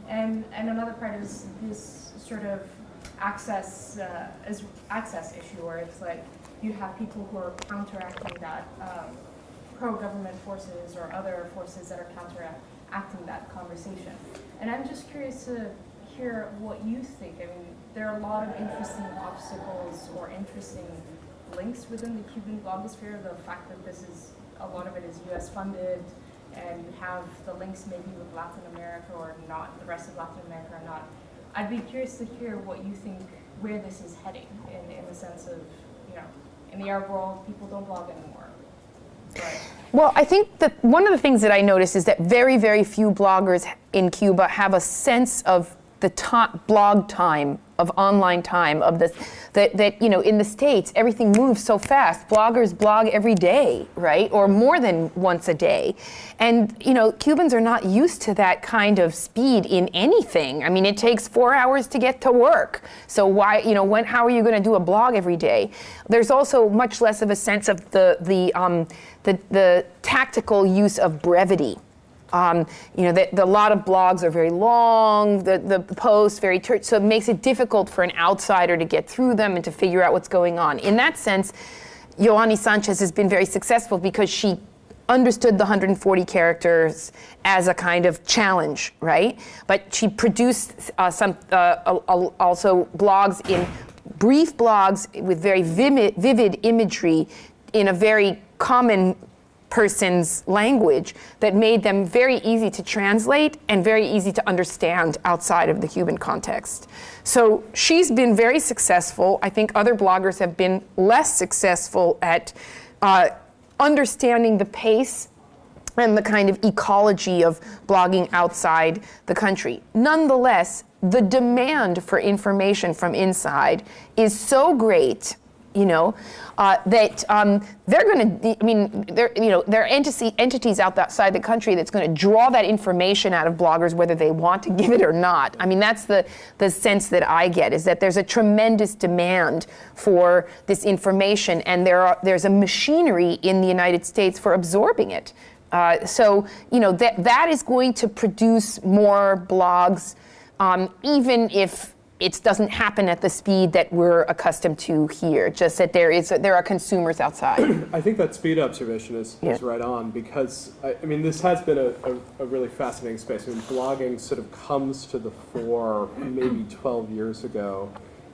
and and another part is this sort of access uh, is access issue, where it's like you have people who are counteracting that. Um, pro-government forces or other forces that are counteracting that conversation. And I'm just curious to hear what you think. I mean, there are a lot of interesting obstacles or interesting links within the Cuban blogosphere. The fact that this is, a lot of it is US funded and you have the links maybe with Latin America or not, the rest of Latin America or not. I'd be curious to hear what you think, where this is heading in, in the sense of, you know, in the Arab world, people don't blog anymore. Well, I think that one of the things that I notice is that very, very few bloggers in Cuba have a sense of the to- blog time, of online time, of this, that, that, you know, in the States, everything moves so fast. Bloggers blog every day, right? Or more than once a day. And, you know, Cubans are not used to that kind of speed in anything. I mean, it takes four hours to get to work. So why, you know, when, how are you going to do a blog every day? There's also much less of a sense of the, the, um, the, the tactical use of brevity. Um, you know, the, the, a lot of blogs are very long, the, the posts very, so it makes it difficult for an outsider to get through them and to figure out what's going on. In that sense, Yoani Sanchez has been very successful because she understood the 140 characters as a kind of challenge, right? But she produced uh, some uh, also blogs in brief blogs with very vivid, vivid imagery in a very common person's language that made them very easy to translate and very easy to understand outside of the Cuban context. So she's been very successful. I think other bloggers have been less successful at uh, understanding the pace and the kind of ecology of blogging outside the country. Nonetheless, the demand for information from inside is so great you know, uh, that um, they're going to, I mean, you know, there are entity, entities outside the country that's going to draw that information out of bloggers whether they want to give it or not. I mean, that's the, the sense that I get is that there's a tremendous demand for this information and there are, there's a machinery in the United States for absorbing it. Uh, so, you know, that, that is going to produce more blogs, um, even if it doesn't happen at the speed that we're accustomed to here. Just that there is there are consumers outside. I think that speed observation is, Yeah. is right on because I, I mean this has been a, a, a really fascinating space. I mean blogging sort of comes to the fore maybe 12 years ago,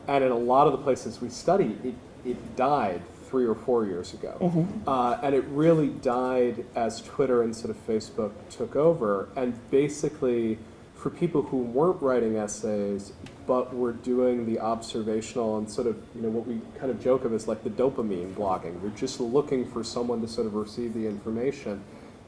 and in a lot of the places we study, it, it died three or four years ago, uh, and it really died as Twitter and sort of Facebook took over, and basically for people who weren't writing essays but were doing the observational and sort of you know what we kind of joke of is like the dopamine blogging. We're just looking for someone to sort of receive the information.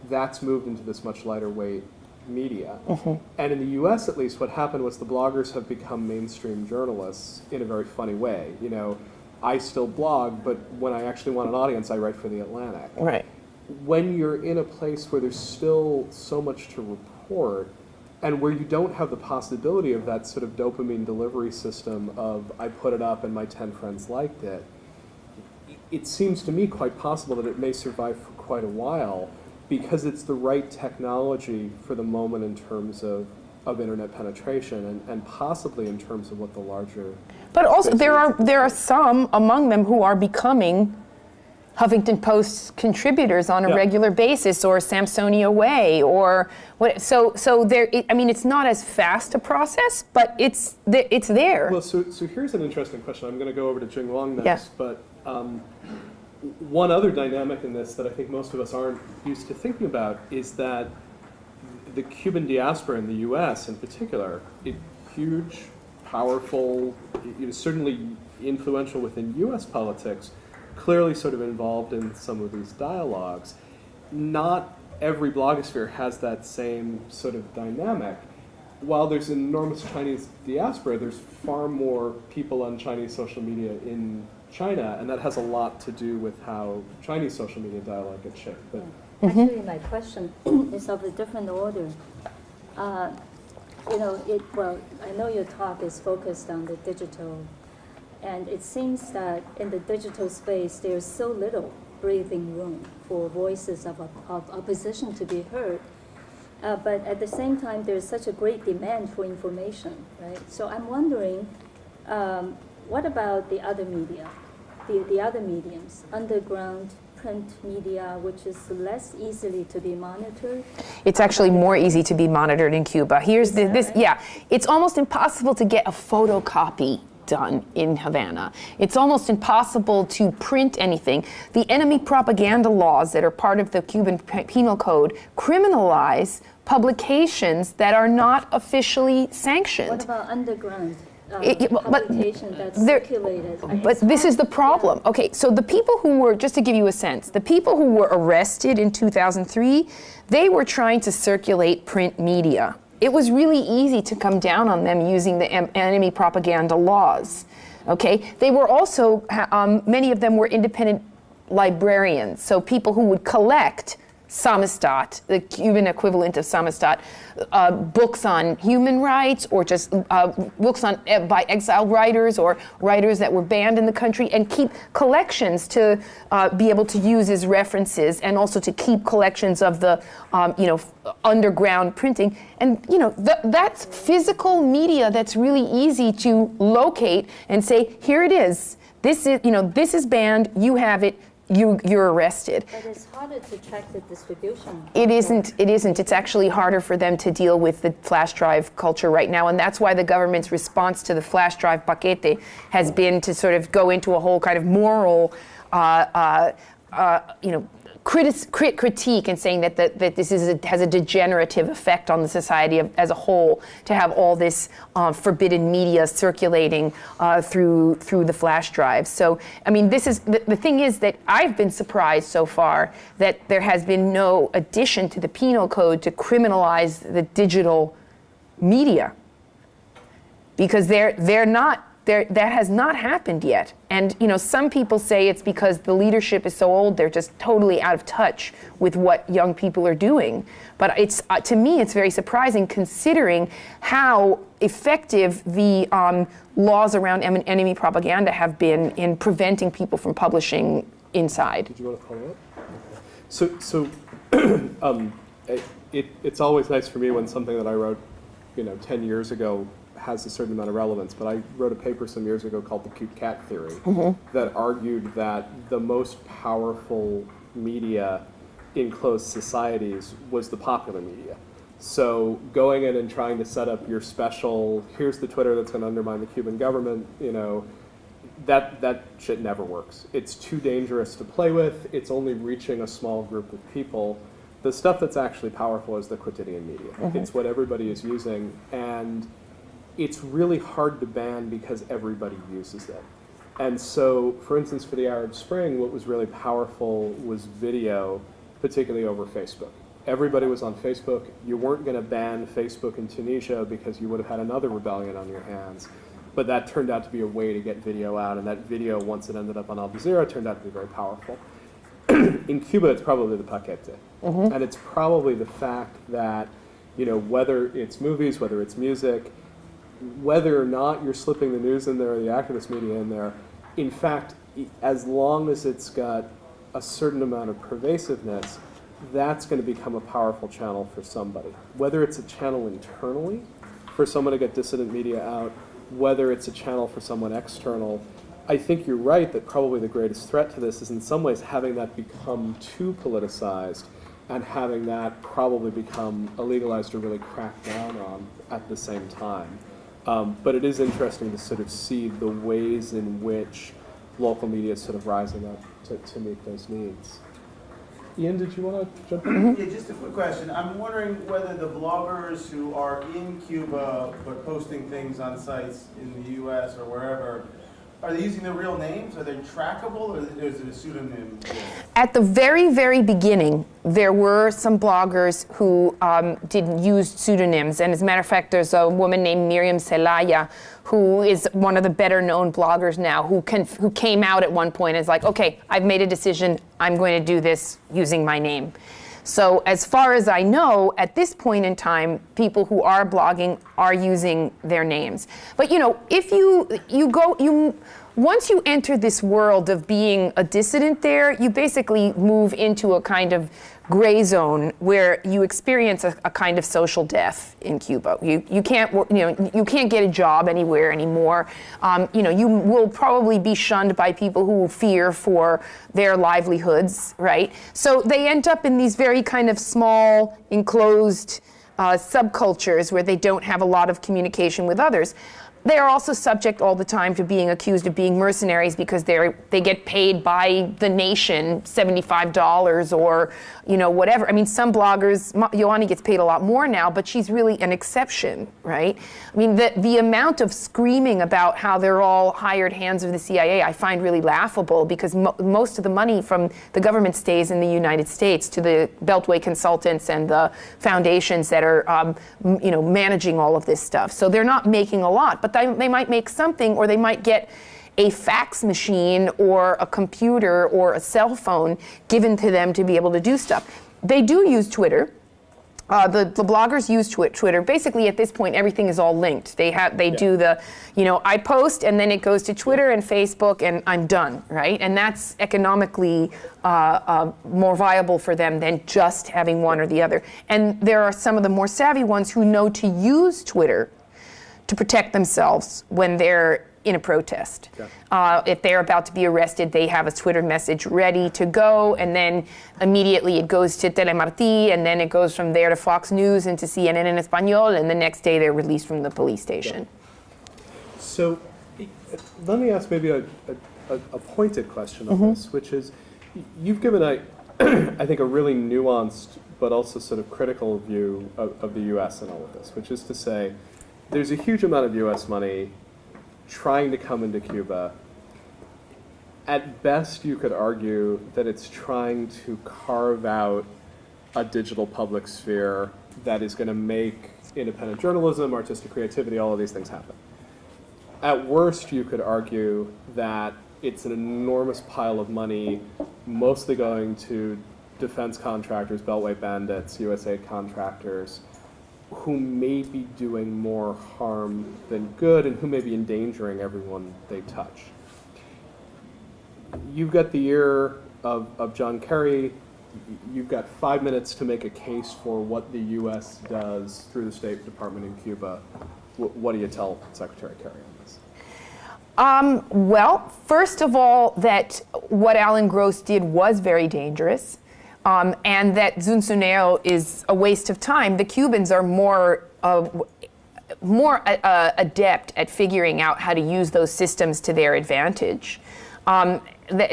That's moved into this much lighter weight media. Mm-hmm. And in the us at least what happened was the bloggers have become mainstream journalists in a very funny way. You know i still blog but when i actually want an audience i write for the atlantic. Right. when you're in a place where there's still so much to report and where you don't have the possibility of that sort of dopamine delivery system of I put it up and my 10 friends liked it, it seems to me quite possible that it may survive for quite a while because it's the right technology for the moment in terms of, of internet penetration and, and possibly in terms of what the larger But also, there are there are some among them who are becoming Huffington Post contributors on a Yeah. regular basis, or Sampsonia Way, or what. So, so there. It, I mean, it's not as fast a process, but it's th- it's there. Well, so, so here's an interesting question. I'm going to go over to Jing Wang next, Yeah. but um, one other dynamic in this that I think most of us aren't used to thinking about is that the Cuban diaspora in the U.S. in particular, it, huge, powerful, know, certainly influential within U.S. politics, clearly sort of involved in some of these dialogues. Not every blogosphere has that same sort of dynamic. While there's an enormous Chinese diaspora, there's far more people on Chinese social media in China, and that has a lot to do with how Chinese social media dialogue gets shaped. But Actually, my question is of a different order. Uh, You know, it, well, I know your talk is focused on the digital, and it seems that in the digital space, there's so little breathing room for voices of, of opposition to be heard. Uh, but at the same time, there's such a great demand for information, right? So I'm wondering, um, what about the other media, the, the other mediums, underground print media, which is less easily to be monitored? It's actually more easy to be monitored in Cuba. Here's the, this, yeah, it's almost impossible to get a photocopy done in Havana. It's almost impossible to print anything. The enemy propaganda laws that are part of the Cuban Penal Code criminalize publications that are not officially sanctioned. What about underground uh, It- but? But this is the problem. Okay, so the people who were, just to give you a sense, the people who were arrested in 2003, they were trying to circulate print media. It was really easy to come down on them using the enemy propaganda laws. Okay, they were also, um, many of them were independent librarians, so people who would collect Samizdat, the Cuban equivalent of Samizdat, uh, books on human rights or just uh, books on uh, by exiled writers or writers that were banned in the country, and keep collections to uh, be able to use as references, and also to keep collections of the um, you know underground printing. And you know th- that's physical media that's really easy to locate and say, here it is. This is you know this is banned. You have it. You you're arrested. But it's harder to track the distribution. It isn't. It isn't. It's actually harder for them to deal with the flash drive culture right now, and that's why the government's response to the flash drive paquete has been to sort of go into a whole kind of moral, uh, uh, uh, you know, critis- crit- critique and saying that, that, that this is a, has a degenerative effect on the society of, as a whole to have all this uh, forbidden media circulating uh, through through the flash drive. So, I mean, this is the, the thing is that I've been surprised so far that there has been no addition to the penal code to criminalize the digital media because they're they're not they're, that has not happened yet. And you know, some people say it's because the leadership is so old; they're just totally out of touch with what young people are doing. But it's uh, to me, it's very surprising considering how effective the um, laws around em- enemy propaganda have been in preventing people from publishing inside. Did you want to follow up? So, so um, it, it, it's always nice for me when something that I wrote, you know, 10 years ago has a certain amount of relevance. But I wrote a paper some years ago called the cute cat theory mm-hmm. that argued that the most powerful media in closed societies was the popular media. So going in and trying to set up your special, here's the Twitter that's going to undermine the Cuban government, you know, that that shit never works. It's too dangerous to play with. It's only reaching a small group of people. The stuff that's actually powerful is the quotidian media. Mm-hmm. It's what everybody is using, and it's really hard to ban because everybody uses it. And so, for instance, for the Arab Spring, what was really powerful was video, particularly over Facebook. Everybody was on Facebook. You weren't going to ban Facebook in Tunisia because you would have had another rebellion on your hands. But that turned out to be a way to get video out, and that video, once it ended up on Al Jazeera, turned out to be very powerful. in Cuba, it's probably the paquete. Mm-hmm. And it's probably the fact that, you know, whether it's movies, whether it's music, whether or not you're slipping the news in there or the activist media in there, in fact, as long as it's got a certain amount of pervasiveness, that's going to become a powerful channel for somebody. Whether it's a channel internally for someone to get dissident media out, whether it's a channel for someone external, I think you're right that probably the greatest threat to this is in some ways having that become too politicized and having that probably become illegalized or really cracked down on at the same time. Um, but it is interesting to sort of see the ways in which local media is sort of rising up to, to meet those needs. Ian, did you want to jump in? Yeah, just a quick question. I'm wondering whether the bloggers who are in Cuba but posting things on sites in the US or wherever, are they using their real names? Are they trackable or is it a pseudonym? At the very, very beginning, there were some bloggers who um, did use pseudonyms. And as a matter of fact, there's a woman named Miriam Celaya who is one of the better known bloggers now who, can, who came out at one point and is like, okay, I've made a decision. I'm going to do this using my name. So as far as I know, at this point in time, people who are blogging are using their names. But you know, if you you go you once you enter this world of being a dissident there, you basically move into a kind of gray zone where you experience a, a kind of social death in Cuba. You, you can't you know you can't get a job anywhere anymore. Um, you know you will probably be shunned by people who fear for their livelihoods, right? So they end up in these very kind of small enclosed uh, subcultures where they don't have a lot of communication with others. They are also subject all the time to being accused of being mercenaries because they're they get paid by the nation seventy-five dollars or you know whatever. I mean, some bloggers, Yoani gets paid a lot more now, but she's really an exception, right? I mean, the the amount of screaming about how they're all hired hands of the CIA, I find really laughable because mo- most of the money from the government stays in the United States to the Beltway consultants and the foundations that are um, you know managing all of this stuff. So they're not making a lot, but they, they might make something, or they might get a fax machine or a computer or a cell phone given to them to be able to do stuff. They do use Twitter. Uh, the, the bloggers use Twi- Twitter. Basically, at this point, everything is all linked. They have they do the, you know, I post and then it goes to Twitter and Facebook and I'm done, right? And that's economically uh, uh, more viable for them than just having one or the other. And there are some of the more savvy ones who know to use Twitter to protect themselves when they're in a protest. Uh, if they're about to be arrested, they have a Twitter message ready to go, and then immediately it goes to Telemarti, and then it goes from there to Fox News and to CNN in Espanol, and the next day they're released from the police station. So let me ask maybe a, a, a pointed question on this, which is you've given a, I think, a really nuanced but also sort of critical view of, of the US and all of this, which is to say there's a huge amount of US money trying to come into Cuba. At best, you could argue that it's trying to carve out a digital public sphere that is going to make independent journalism, artistic creativity, all of these things happen. At worst, you could argue that it's an enormous pile of money, mostly going to defense contractors, Beltway bandits, USAID contractors, who may be doing more harm than good and who may be endangering everyone they touch. You've got the ear of, of John Kerry. You've got five minutes to make a case for what the U.S. does through the State Department in Cuba. Wh- What do you tell Secretary Kerry on this? Um, well, first of all, that what Alan Gross did was very dangerous, um, and that ZunZuneo is a waste of time. The Cubans are more uh, more uh, uh, adept at figuring out how to use those systems to their advantage. Um,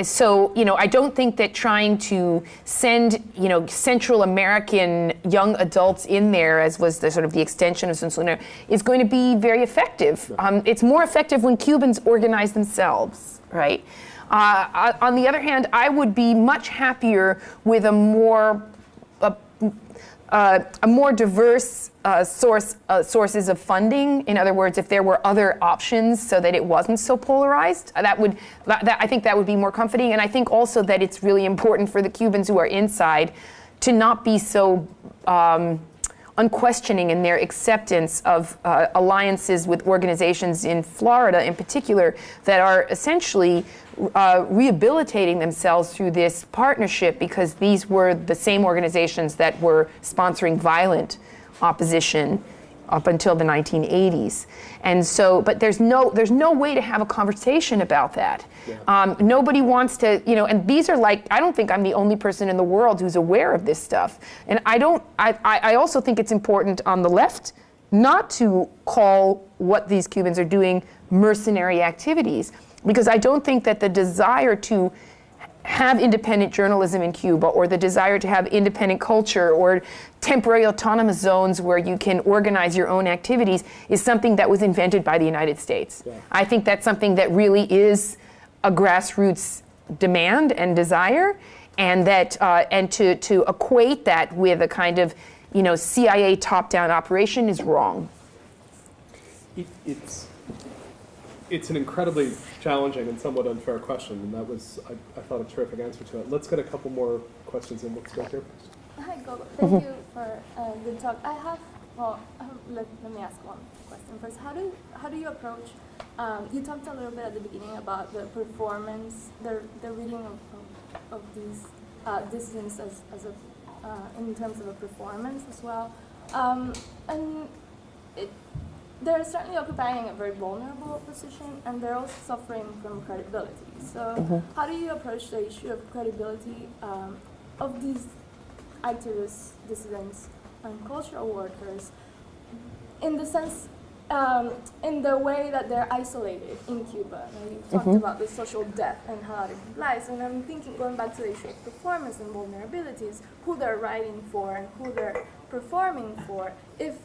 so, you know, I don't think that trying to send, you know, Central American young adults in there, as was the sort of the extension of ZunZuneo, is going to be very effective. Um, it's more effective when Cubans organize themselves, right? Uh, on the other hand, I would be much happier with a more a, uh, a more diverse uh, source uh, sources of funding. In other words, if there were other options, so that it wasn't so polarized, uh, that would that- I think that would be more comforting. And I think also that it's really important for the Cubans who are inside to not be so um, unquestioning in their acceptance of uh, alliances with organizations in Florida, in particular, that are essentially uh, rehabilitating themselves through this partnership because these were the same organizations that were sponsoring violent opposition up until the 1980s. And so, but there's no, there's no way to have a conversation about that. Um, nobody wants to, you know, and these are like, I don't think I'm the only person in the world who's aware of this stuff. And I don't, I, I I also think it's important on the left not to call what these Cubans are doing mercenary activities, because I don't think that the desire to have independent journalism in Cuba or the desire to have independent culture or temporary autonomous zones where you can organize your own activities is something that was invented by the United States. I think that's something that really is a grassroots demand and desire and that uh, and to, to equate that with a kind of you know CIA top-down operation is wrong. It, it's it's an incredibly challenging and somewhat unfair question, and that was I, I thought a terrific answer to it. Let's get a couple more questions in. Let's go here. Hi, Coco. Thank you for a good talk. I have, well, um, let, let me ask one question first. How do how do you approach? Um, you talked a little bit at the beginning about the performance, the the reading of, of, of these uh, as, as a uh, in terms of a performance as well, um, and it, they're certainly occupying a very vulnerable position, and they're also suffering from credibility. So, how do you approach the issue of credibility um, of these activists, dissidents, and cultural workers in the sense, um, in the way that they're isolated in Cuba. Now, you talked about the social death and how it implies, and I'm thinking, going back to the issue of performance and vulnerabilities, who they're writing for and who they're performing for. If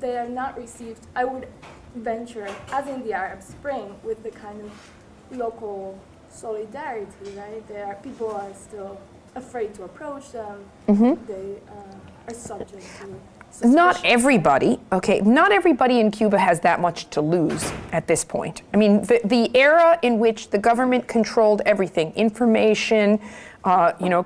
they are not received, I would venture, as in the Arab Spring, with the kind of local solidarity, right? There are people are still afraid to approach them. They uh, are subject to Not everybody, okay, not everybody in Cuba has that much to lose at this point. I mean, the, the era in which the government controlled everything, information, uh, you know,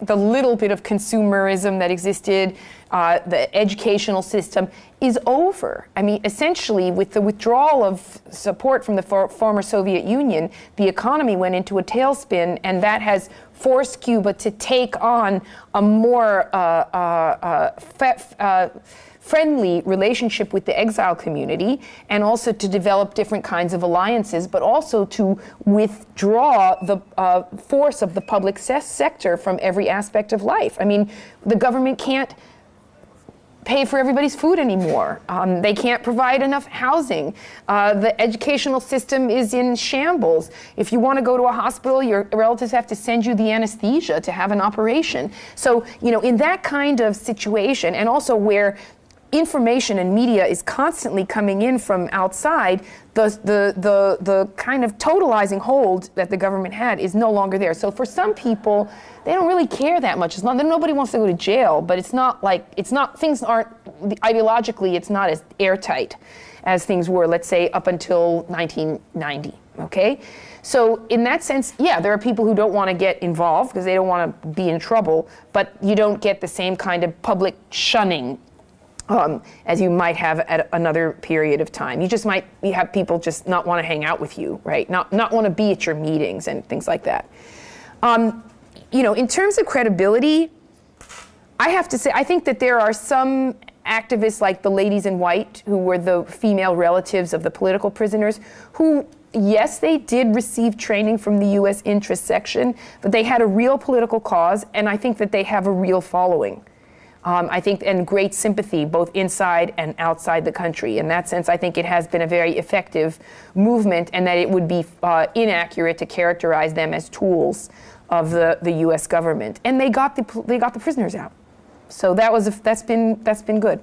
the little bit of consumerism that existed, uh, the educational system is over. I mean, essentially, with the withdrawal of support from the for- former Soviet Union, the economy went into a tailspin, and that has forced Cuba to take on a more uh, uh, uh, uh, friendly relationship with the exile community and also to develop different kinds of alliances, but also to withdraw the uh, force of the public se- sector from every aspect of life. I mean, the government can't pay for everybody's food anymore. Um, they can't provide enough housing. Uh, the educational system is in shambles. If you want to go to a hospital, your relatives have to send you the anesthesia to have an operation. So, you know, in that kind of situation, and also where information and media is constantly coming in from outside, the, the, the, the kind of totalizing hold that the government had is no longer there. So for some people, they don't really care that much. It's not, nobody wants to go to jail, but it's not like, it's not, things aren't, ideologically, it's not as airtight as things were, let's say, up until 1990, okay? So in that sense, yeah, there are people who don't want to get involved because they don't want to be in trouble, but you don't get the same kind of public shunning um, as you might have at another period of time. You just might you have people just not want to hang out with you, right? Not not want to be at your meetings and things like that. Um, you know, in terms of credibility, I have to say I think that there are some activists like the ladies in white who were the female relatives of the political prisoners who yes they did receive training from the US interest section but they had a real political cause and I think that they have a real following um, I think, and great sympathy both inside and outside the country. In that sense, I think it has been a very effective movement, and that it would be uh, inaccurate to characterize them as tools of the, the U.S. government. And they got the they got the prisoners out, so that was that's been that's been good.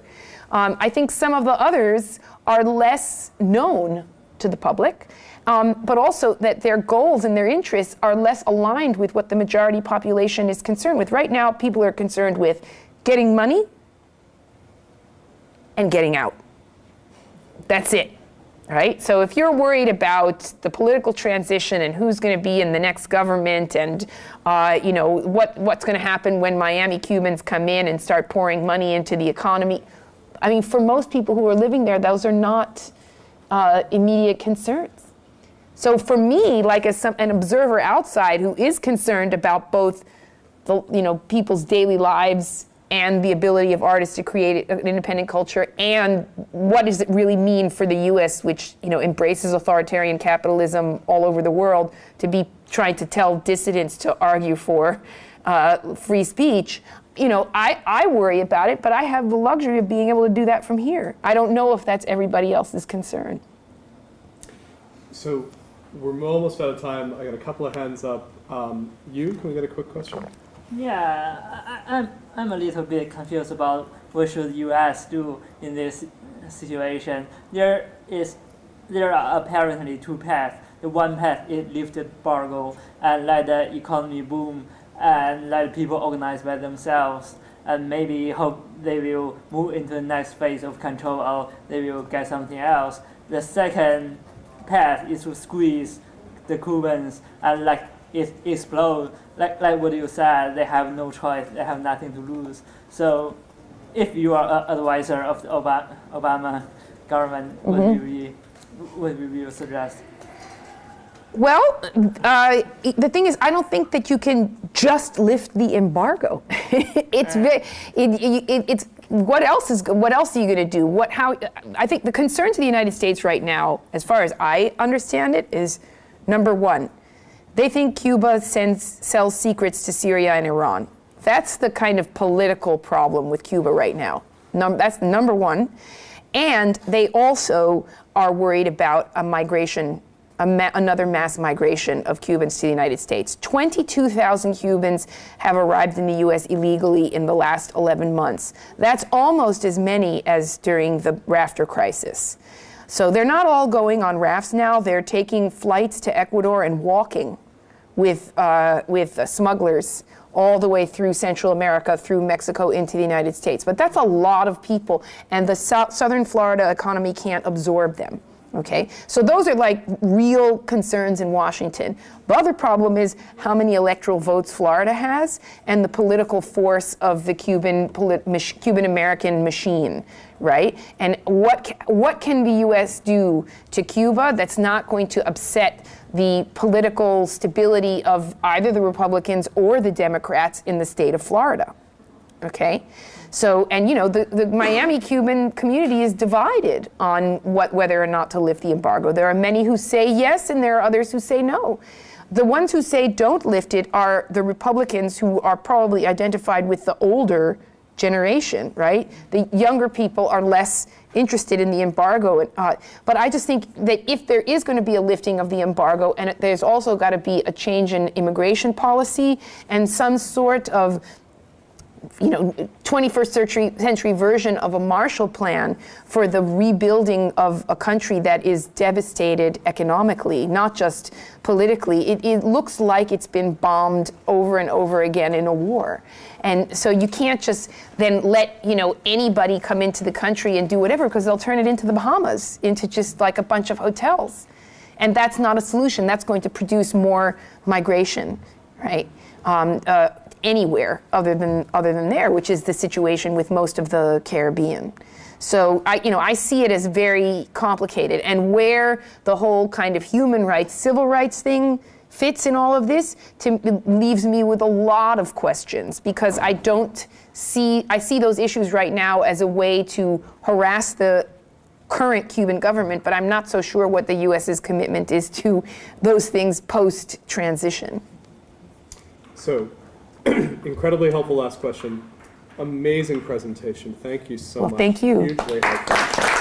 Um, I think some of the others are less known to the public. Um, but also that their goals and their interests are less aligned with what the majority population is concerned with. Right now, people are concerned with getting money and getting out. That's it. right? So if you're worried about the political transition and who's going to be in the next government and, uh, you know, what, what's going to happen when Miami Cubans come in and start pouring money into the economy, I mean, for most people who are living there, those are not uh, immediate concerns. So for me, like as some, an observer outside who is concerned about both the, you know, people's daily lives and the ability of artists to create an independent culture and what does it really mean for the US which you know embraces authoritarian capitalism all over the world to be trying to tell dissidents to argue for uh, free speech you know I, I worry about it but I have the luxury of being able to do that from here I don't know if that's everybody else's concern So we're almost out of time. I got a couple of hands up. Um, you, can we get a quick question? Yeah, I, I'm, I'm a little bit confused about what should U.S. do in this situation. There is, there are apparently two paths. The one path is lift the embargo and let the economy boom and let people organize by themselves and maybe hope they will move into the next phase of control or they will get something else. The second path is to squeeze the Cubans and like it explode. Like like what you said, they have no choice. They have nothing to lose. So, if you are an advisor of the Obama, Obama government, what Mm-hmm. will you what will you suggest? Well, uh, the thing is, I don't think that you can just lift the embargo. it's it, it, it, it's what else is what else are you going to do? What how? I think the concern to the United States right now, as far as I understand it, is number one, they think Cuba sends sells secrets to Syria and Iran. That's the kind of political problem with Cuba right now. Num- that's number one, and they also are worried about a migration a ma- another mass migration of Cubans to the United States. 22,000 Cubans have arrived in the U.S. illegally in the last 11 months. That's almost as many as during the rafter crisis. So they're not all going on rafts now. They're taking flights to Ecuador and walking with, uh, with uh, smugglers all the way through Central America, through Mexico into the United States. But that's a lot of people, and the sou- southern Florida economy can't absorb them. Okay, so those are like real concerns in Washington. The other problem is how many electoral votes Florida has and the political force of the Cuban Cuban American machine, right? And what ca- what can the U.S. do to Cuba that's not going to upset the political stability of either the Republicans or the Democrats in the state of Florida? Okay, so and you know the, the Miami Cuban community is divided on what whether or not to lift the embargo. There are many who say yes, and there are others who say no. The ones who say don't lift it are the Republicans who are probably identified with the older generation, right? The younger people are less interested in the embargo. Uh, but I just think that if there is going to be a lifting of the embargo, and it, there's also got to be a change in immigration policy and some sort of you know, 21st century, century version of a Marshall Plan for the rebuilding of a country that is devastated economically, not just politically. It, it looks like it's been bombed over and over again in a war. And so you can't just then let, you know, anybody come into the country and do whatever because they'll turn it into the Bahamas, into just like a bunch of hotels. And that's not a solution. That's going to produce more migration, right? Um, uh, anywhere other than other than there, which is the situation with most of the Caribbean. So I, you know, I see it as very complicated, and where the whole kind of human rights, civil rights thing fits in all of this to, leaves me with a lot of questions because I don't see I see those issues right now as a way to harass the current Cuban government, but I'm not so sure what the U.S.'s commitment is to those things post transition. So, incredibly helpful last question. Amazing presentation. Thank you so Well, much. thank you. Hugely helpful.